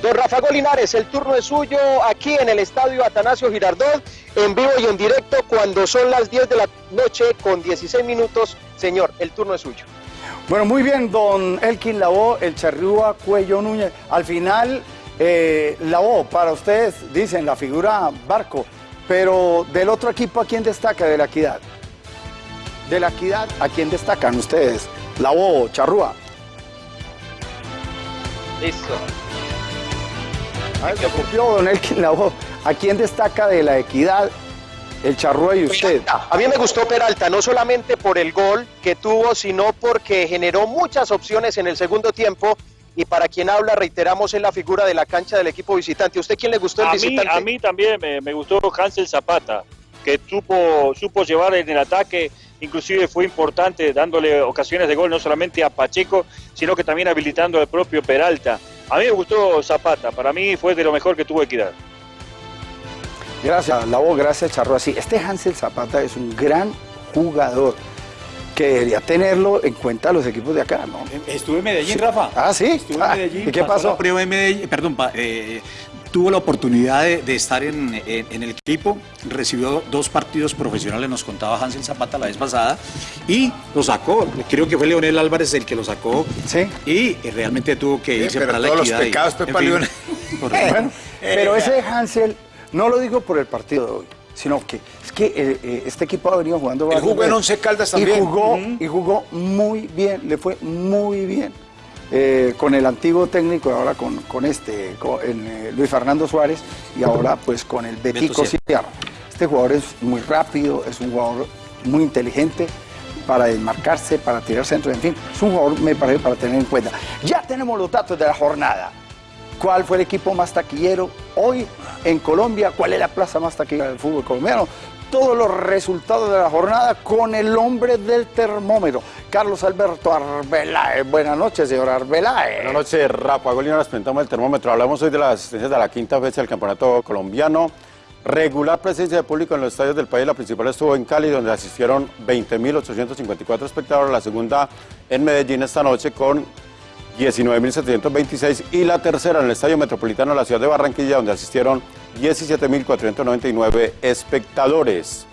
Don Rafa Golinares, el turno es suyo aquí en el estadio Atanasio Girardot, en vivo y en directo cuando son las 10 de la noche con 16 minutos. Señor, el turno es suyo. Bueno, muy bien, don Elkin Lavó, el Charrúa Cuello Núñez. Al final, eh, Lavó, para ustedes dicen la figura Barco, pero del otro equipo, ¿a quién destaca de la equidad? De la equidad, ¿a quién destacan ustedes? Lavó, Charrúa. Listo. Se don Elkin. ¿A quién destaca de la equidad el Charrúa y usted? A mí me gustó Peralta, no solamente por el gol que tuvo, sino porque generó muchas opciones en el segundo tiempo. Y para quien habla, reiteramos, es la figura de la cancha del equipo visitante. ¿A usted quién le gustó el A mí, visitante? a mí también me, me gustó Hansel Zapata, que supo, supo llevar en el ataque, inclusive fue importante dándole ocasiones de gol no solamente a Pacheco, sino que también habilitando al propio Peralta. A mí me gustó Zapata, para mí fue de lo mejor que tuvo Equidad. Gracias, Lavó, gracias, Charrúa. Sí, este Hansel Zapata es un gran jugador que debería tenerlo en cuenta los equipos de acá, ¿no? Estuve en Medellín, Sí. Rafa. Ah, ¿sí? Estuve Ah, en Medellín. ¿y qué pasó? la prueba en Medellín, perdón, pa- eh, tuvo la oportunidad de, de estar en, en- en el equipo, recibió dos partidos profesionales, nos contaba Hansel Zapata la vez pasada, y lo sacó. Creo que fue Leonel Álvarez el que lo sacó. Sí. Y eh, realmente tuvo que Sí, irse pero para la todos los equidad. y- pecados, en Pepa fin. Leonel. Correcto. Bueno, pero ese Hansel, no lo digo por el partido de hoy, sino que es que eh, eh, este equipo ha venido jugando Él jugó en. Once Caldas Y también. jugó, Ujú. y jugó muy bien, le fue muy bien. Eh, con el antiguo técnico y ahora con, con este, con eh, Luis Fernando Suárez y ahora pues con el Betico Sierra. Este jugador es muy rápido, es un jugador muy inteligente para desmarcarse, para tirar centro, en fin, es un jugador me parece para tener en cuenta. Ya tenemos los datos de la jornada. ¿Cuál fue el equipo más taquillero hoy en Colombia? ¿Cuál es la plaza más taquillera del fútbol colombiano? Todos los resultados de la jornada con el hombre del termómetro, Carlos Alberto Arbeláez. Buenas noches, señor Arbeláez. Buenas noches, Rafa. Golina, nos presentamos el termómetro. Hablamos hoy de las asistencias de la quinta fecha del campeonato colombiano. Regular presencia de público en los estadios del país. La principal estuvo en Cali, donde asistieron 20.854 espectadores. La segunda en Medellín esta noche con 19.726. Y la tercera en el Estadio Metropolitano de la ciudad de Barranquilla, donde asistieron 17.499 espectadores.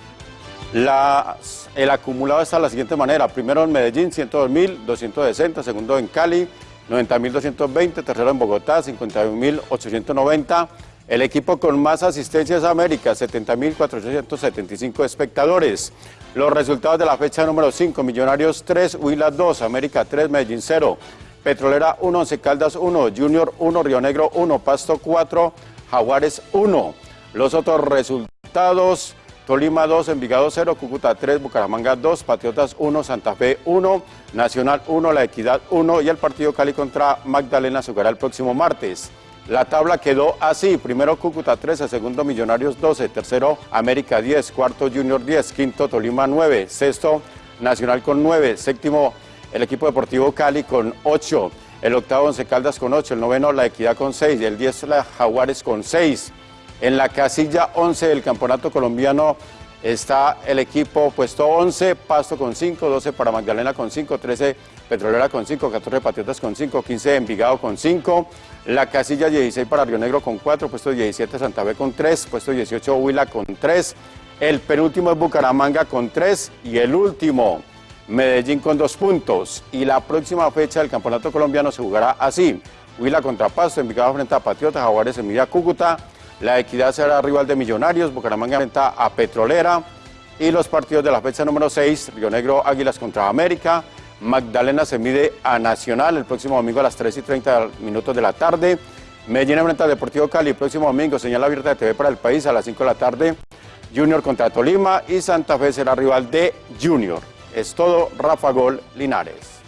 Las- el acumulado está de la siguiente manera. Primero en Medellín, 102.260. Segundo en Cali, 90.220. Tercero en Bogotá, 51.890. El equipo con más asistencias a América, 70.475 espectadores. Los resultados de la fecha número 5, Millonarios 3, Huila 2, América 3, Medellín 0. Petrolera 1, Once Caldas 1, Junior 1, Río Negro 1, Pasto 4, Jaguares 1. Los otros resultados, Tolima 2, Envigado 0, Cúcuta 3, Bucaramanga 2, Patriotas 1, Santa Fe 1, Nacional 1, La Equidad 1 y el partido Cali contra Magdalena jugará el próximo martes. La tabla quedó así, primero Cúcuta 13, segundo Millonarios 12, tercero América 10, cuarto Junior 10, quinto Tolima 9, sexto Nacional con 9, séptimo el equipo deportivo Cali con 8, el octavo Once Caldas con 8, el noveno La Equidad con 6, el 10 la Jaguares con 6. En la casilla 11 del campeonato colombiano está el equipo puesto 11, Pasto con 5, 12 para Magdalena con 5, 13 Petrolera con 5, 14 Patriotas con 5, 15 Envigado con 5, la casilla 16 para Río Negro con 4, puesto 17 Santa Fe con 3, puesto 18 Huila con 3, el penúltimo es Bucaramanga con 3 y el último Medellín con 2 puntos. Y la próxima fecha del campeonato colombiano se jugará así, Huila contra Pasto, Envigado frente a Patriotas, Jaguares Semilla Cúcuta, la Equidad será rival de Millonarios, Bucaramanga enfrenta a Petrolera. Y los partidos de la fecha número 6, Río Negro Águilas contra América, Magdalena se mide a Nacional el próximo domingo a las 3 y 30 minutos de la tarde, Medellín enfrenta al Deportivo Cali el próximo domingo, señal abierta de TV para el país a las 5 de la tarde, Junior contra Tolima y Santa Fe será rival de Junior. Es todo, Rafa Gol Linares.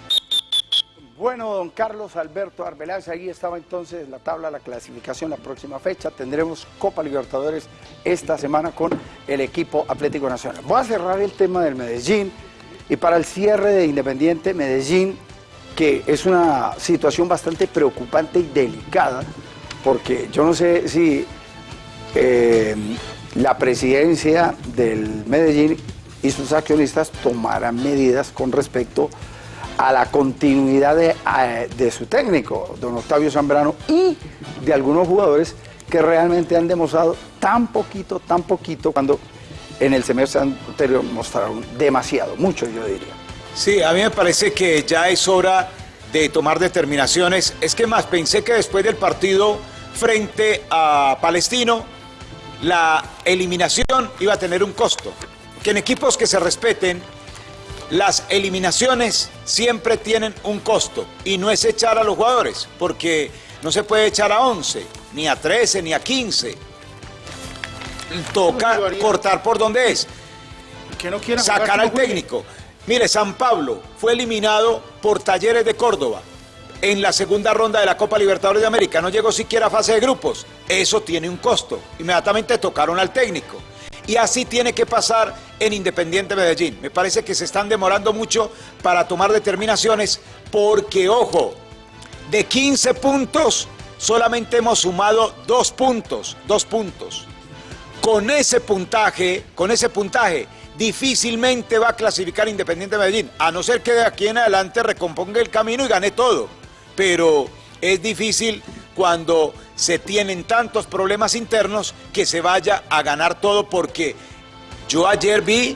Bueno, don Carlos Alberto Arbeláez, ahí estaba entonces la tabla, la clasificación, la próxima fecha. Tendremos Copa Libertadores esta semana con el equipo Atlético Nacional. Voy a cerrar el tema del Medellín y para el cierre de Independiente Medellín, que es una situación bastante preocupante y delicada, porque yo no sé si eh, la presidencia del Medellín y sus accionistas tomarán medidas con respecto a la continuidad de, de su técnico, don Octavio Zambrano, y de algunos jugadores que realmente han demostrado tan poquito, tan poquito, cuando en el semestre anterior mostraron demasiado, mucho yo diría. Sí, a mí me parece que ya es hora de tomar determinaciones. Es que más, pensé que después del partido frente a Palestino, la eliminación iba a tener un costo. Que en equipos que se respeten, las eliminaciones siempre tienen un costo. Y no es echar a los jugadores, porque no se puede echar a 11, ni a 13, ni a 15. Toca cortar por donde es Que no sacar al técnico. Mire, San Pablo fue eliminado por Talleres de Córdoba en la segunda ronda de la Copa Libertadores de América. No llegó siquiera a fase de grupos. Eso tiene un costo. Inmediatamente tocaron al técnico. Y así tiene que pasar en Independiente Medellín. Me parece que se están demorando mucho para tomar determinaciones porque, ojo, de 15 puntos solamente hemos sumado dos puntos, dos puntos con ese puntaje, con ese puntaje, difícilmente va a clasificar Independiente Medellín, a no ser que de aquí en adelante recomponga el camino y gane todo. Pero es difícil cuando se tienen tantos problemas internos que se vaya a ganar todo porque yo ayer vi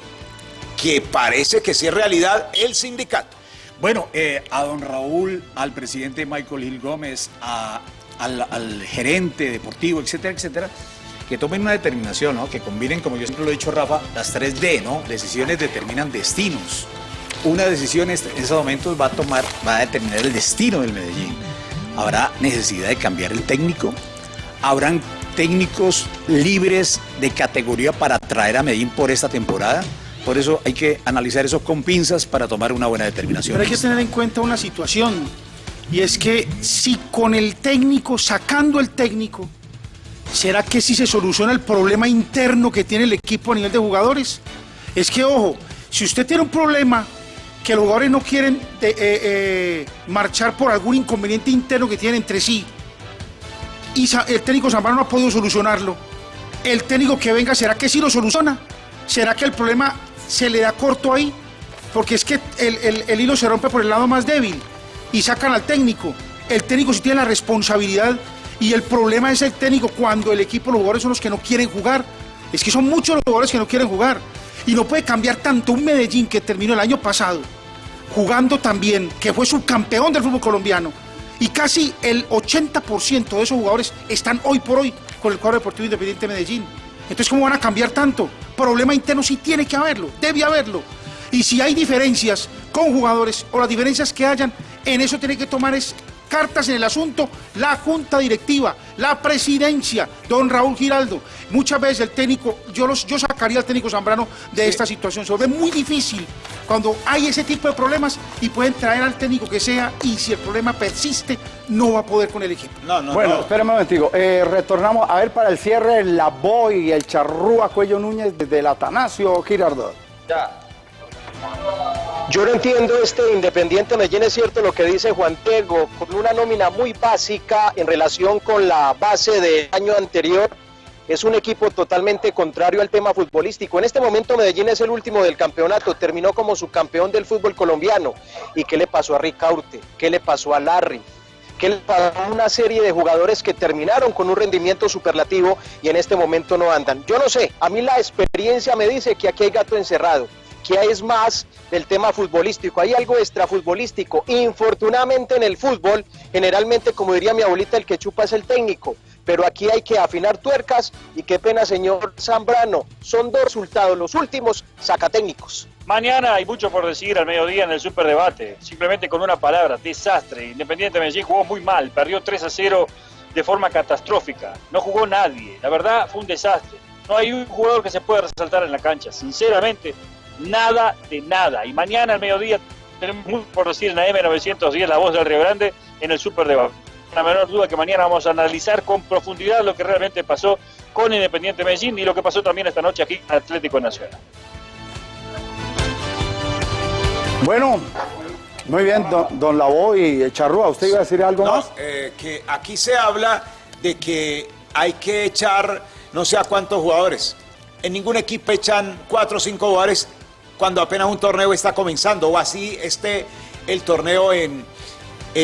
que parece que sí es realidad el sindicato. Bueno, eh, a don Raúl, al presidente Michael Gil Gómez, al, al gerente deportivo, etcétera, etcétera, que tomen una determinación, ¿no? que combinen, como yo siempre lo he dicho, Rafa, las 3D, ¿no? Decisiones determinan destinos. Una decisión en esos momentos va a tomar, va a determinar el destino del Medellín. Habrá necesidad de cambiar el técnico, habrán técnicos libres de categoría para traer a Medellín por esta temporada. Por eso hay que analizar eso con pinzas para tomar una buena determinación. Pero hay que tener en cuenta una situación, y es que si con el técnico, sacando el técnico, ¿será que si se soluciona el problema interno que tiene el equipo a nivel de jugadores? Es que, ojo, si usted tiene un problema que los jugadores no quieren eh, eh, marchar por algún inconveniente interno que tienen entre sí, y el técnico Zambrano no ha podido solucionarlo, el técnico que venga, ¿será que sí lo soluciona? ¿Será que el problema se le da corto ahí? Porque es que el, el- el hilo se rompe por el lado más débil y sacan al técnico. El técnico sí tiene la responsabilidad y el problema es el técnico cuando el equipo, los jugadores son los que no quieren jugar. Es que son muchos los jugadores que no quieren jugar. Y no puede cambiar tanto un Medellín que terminó el año pasado jugando también, que fue subcampeón del fútbol colombiano. Y casi el 80% de esos jugadores están hoy por hoy con el cuadro deportivo independiente de Medellín. Entonces, ¿cómo van a cambiar tanto? Problema interno sí tiene que haberlo, debe haberlo. Y si hay diferencias con jugadores o las diferencias que hayan, en eso tiene que tomar es cartas en el asunto la junta directiva, la presidencia, don Raúl Giraldo. Muchas veces el técnico, yo, los, yo sacaría al técnico Zambrano de esta situación. Se vuelve muy difícil cuando hay ese tipo de problemas y pueden traer al técnico que sea y si el problema persiste, no va a poder con el equipo. bueno, espérame un momentico. Eh, retornamos a ver para el cierre la Boy y el Charrúa Cuello Núñez desde el Atanasio Girardot. Ya. Yo no entiendo este Independiente Medellín, es cierto lo que dice Juan Diego, con una nómina muy básica en relación con la base del año anterior. Es un equipo totalmente contrario al tema futbolístico. En este momento Medellín es el último del campeonato, terminó como subcampeón del fútbol colombiano. ¿Y qué le pasó a Ricaurte? ¿Qué le pasó a Larry? ¿Qué le pasó a una serie de jugadores que terminaron con un rendimiento superlativo y en este momento no andan? Yo no sé, a mí la experiencia me dice que aquí hay gato encerrado que es más del tema futbolístico, hay algo extrafutbolístico. Infortunadamente en el fútbol, generalmente, como diría mi abuelita, el que chupa es el técnico, pero aquí hay que afinar tuercas y qué pena, señor Zambrano, son dos resultados, los últimos sacatécnicos. Mañana hay mucho por decir al mediodía en el superdebate. Simplemente con una palabra, desastre. Independiente Medellín jugó muy mal, perdió 3 a 0 de forma catastrófica. No jugó nadie. La verdad fue un desastre. No hay un jugador que se pueda resaltar en la cancha. Sinceramente, nada de nada. Y mañana al mediodía tenemos mucho por decir en la M910, la voz del Río Grande, en el superdebate. La menor duda que mañana vamos a analizar con profundidad lo que realmente pasó con Independiente Medellín y lo que pasó también esta noche aquí en Atlético Nacional. Bueno, muy bien, don, don y Charrúa, ¿usted iba a decir algo No, más? eh, que aquí se habla de que hay que echar no sé a cuántos jugadores. En ningún equipo echan cuatro o cinco jugadores cuando apenas un torneo está comenzando o así esté el torneo en,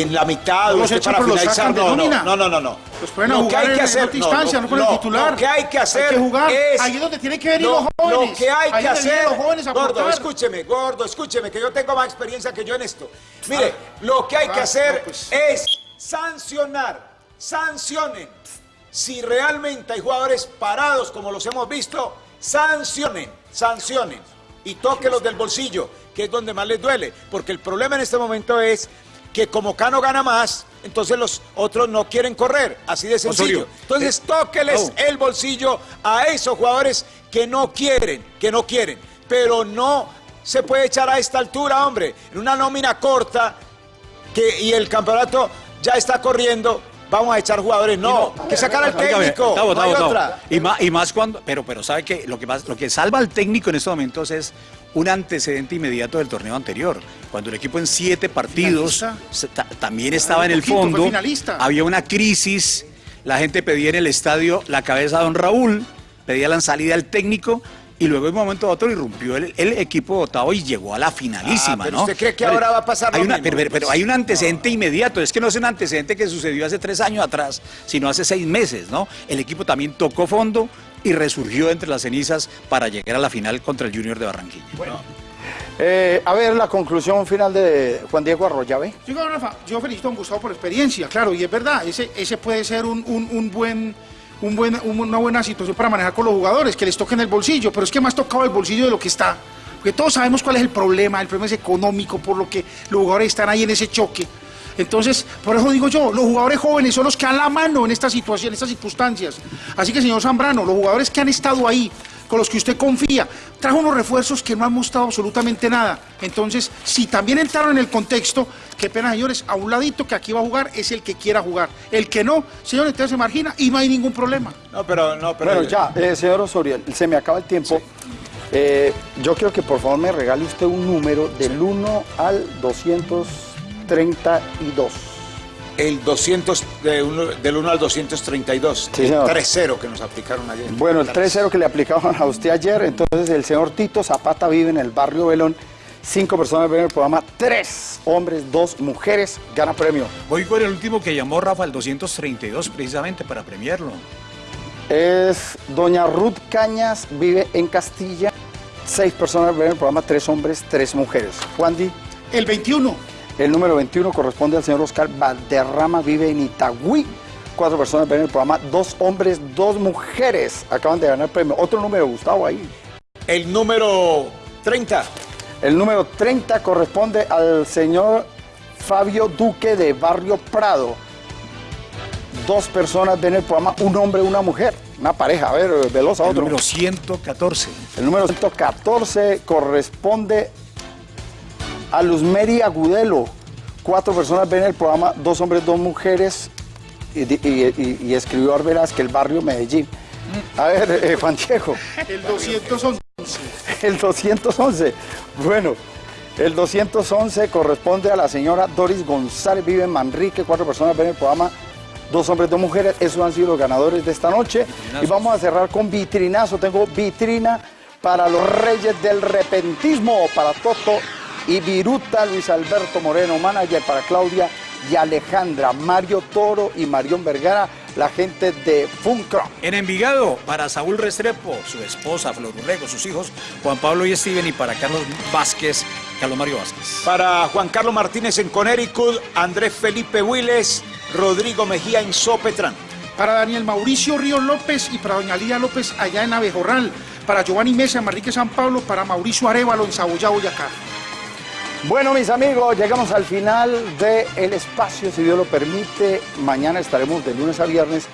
en la mitad No o los esté para los finalizar. sacan de No, no, no, no, no, no. Los pueden Lo que hay en- que en hacer, otra instancia, no con el titular. Lo que hay que hacer Hay que jugar. es... Ahí es donde tienen que venir Lo- los jóvenes. Lo que hay que hacer... los jóvenes a gordo, aportar. escúcheme, gordo, escúcheme, que yo tengo más experiencia que yo en esto. Mire, Ah. lo que hay que Ah, hacer no, pues. es sancionar, sancionen. Si realmente hay jugadores parados como los hemos visto, sancionen, sancionen. Y tóquelos del bolsillo, que es donde más les duele. Porque el problema en este momento es que como Cano gana más, entonces los otros no quieren correr. Así de sencillo. Osorio, Entonces eh, tóqueles no. el bolsillo a esos jugadores que no quieren, que no quieren. Pero no se puede echar a esta altura, hombre. En una nómina corta que, y el campeonato ya está corriendo, vamos a echar jugadores. No, que sacar al técnico. Gustavo, no hay otra. Y más, y más cuando, pero, pero sabe que lo que más, lo que salva al técnico en estos momentos es un antecedente inmediato del torneo anterior, cuando el equipo en siete partidos se- también estaba en el poquito, fondo, había una crisis, la gente pedía en el estadio la cabeza de don Raúl, pedía la salida del técnico. Y luego de un momento a otro irrumpió el, el equipo votado y llegó a la finalísima, Ah, pero ¿no? ¿usted cree que Pero ahora va a pasar lo hay una- mismo? pero- pero- pero hay un antecedente inmediato, es que no es un antecedente que sucedió hace tres años atrás, sino hace seis meses, ¿no? El equipo también tocó fondo y resurgió entre las cenizas para llegar a la final contra el Junior de Barranquilla. Eh, a ver, la conclusión final de Juan Diego Arroyave. Yo, Rafa, yo felicito a don Gustavo por experiencia, claro, y es verdad, ese, ese puede ser un, un- un buen, un buen, un- una buena situación para manejar con los jugadores, que les toquen el bolsillo, pero es que más tocado el bolsillo de lo que está. Porque todos sabemos cuál es el problema, el problema es económico, por lo que los jugadores están ahí en ese choque. Entonces, por eso digo yo, los jugadores jóvenes son los que dan la mano en esta situación, en estas circunstancias. Así que, señor Zambrano, los jugadores que han estado ahí, con los que usted confía, trajo unos refuerzos que no han mostrado absolutamente nada. Entonces, si también entraron en el contexto, qué pena, señores, a un ladito que aquí va a jugar es el que quiera jugar. El que no, señor, entonces se margina y no hay ningún problema. No, pero no, pero Bueno, ya, eh, señor Osorio, se me acaba el tiempo. Eh, yo quiero que por favor me regale usted un número del 1 al 232. El 200, de uno- del 1 al 232. Sí, el señor. 3-0 que nos aplicaron ayer. Bueno, el 3-0 que le aplicaban a usted ayer, entonces el señor Tito Zapata vive en el barrio Belón. Cinco personas ven el programa, tres hombres, dos mujeres, gana premio. Voy con el último que llamó Rafa, el 232, precisamente para premiarlo. Es doña Ruth Cañas, vive en Castilla. Seis personas ven el programa, tres hombres, tres mujeres. Juan Di. El 21. El número 21 corresponde al señor Oscar Valderrama, vive en Itagüí. Cuatro personas ven el programa, dos hombres, dos mujeres. Acaban de ganar premio. Otro número, Gustavo, ahí. El número 30. El número 30 corresponde al señor Fabio Duque de Barrio Prado. Dos personas ven el programa, un hombre y una mujer. Una pareja, a ver, Velosa, El otro. número 114. El número 114 corresponde a Luzmeri Agudelo. Cuatro personas ven el programa, dos hombres, dos mujeres. Y, di- y- y- y escribió Arberas que el barrio Medellín. A ver, eh, Juan Diego. El 211. El 211. Bueno, El 211 corresponde a la señora Doris González, vive en Manrique, cuatro personas ven el programa, dos hombres, dos mujeres, esos han sido los ganadores de esta noche. Y vamos a cerrar con vitrinazo, tengo vitrina para los reyes del repentismo, para Toto y Viruta, Luis Alberto Moreno, manager para Claudia y Alejandra, Mario Toro y Marión Vergara, la gente de Funcro. En Envigado, para Saúl Restrepo, su esposa Flor Urrego, sus hijos Juan Pablo y Steven, y para Carlos Vázquez, Carlos Mario Vázquez. Para Juan Carlos Martínez en Connecticut, Andrés Felipe Willes, Rodrigo Mejía en Sopetrán. Para Daniel Mauricio Ríos López y para Doña Lía López allá en Abejorral. Para Giovanni Mesa en Manrique San Pablo. Para Mauricio Arevalo en Saboya, Boyacá. Bueno, mis amigos, llegamos al final del espacio, si Dios lo permite. Mañana estaremos de lunes a viernes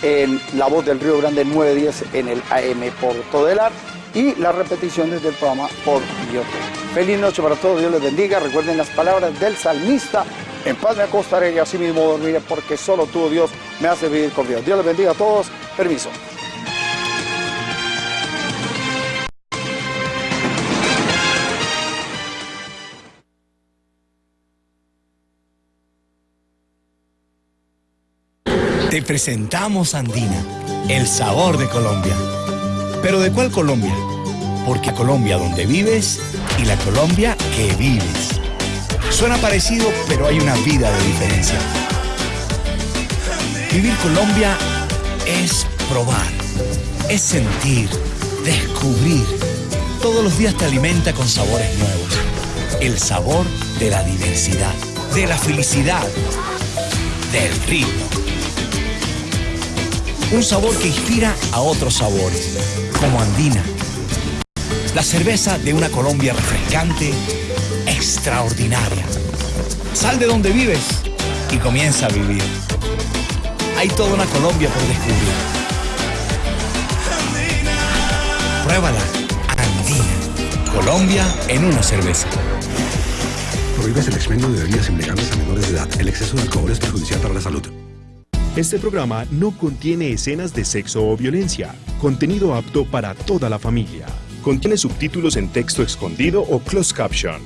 en La Voz del Río Grande 910 en el AM por Todelar y las repeticiones del programa por YouTube. Feliz noche para todos, Dios les bendiga. Recuerden las palabras del salmista. En paz me acostaré y así mismo dormiré porque solo tú, Dios, me hace vivir con Dios. Dios les bendiga a todos. Permiso. Te presentamos Andina, el sabor de Colombia. ¿Pero de cuál Colombia? Porque Colombia donde vives y la Colombia que vives. Suena parecido, pero hay una vida de diferencia. Vivir Colombia es probar, es sentir, descubrir. Todos los días te alimenta con sabores nuevos. El sabor de la diversidad, de la felicidad, del ritmo. Un sabor que inspira a otros sabores, como Andina. La cerveza de una Colombia refrescante, extraordinaria. Sal de donde vives y comienza a vivir. Hay toda una Colombia por descubrir. Pruébala. Andina. Colombia en una cerveza. Prohíbes el expendio de bebidas embriagantes a menores de edad. El exceso de alcohol es perjudicial para la salud. Este programa no contiene escenas de sexo o violencia. Contenido apto para toda la familia. Contiene subtítulos en texto escondido o closed caption.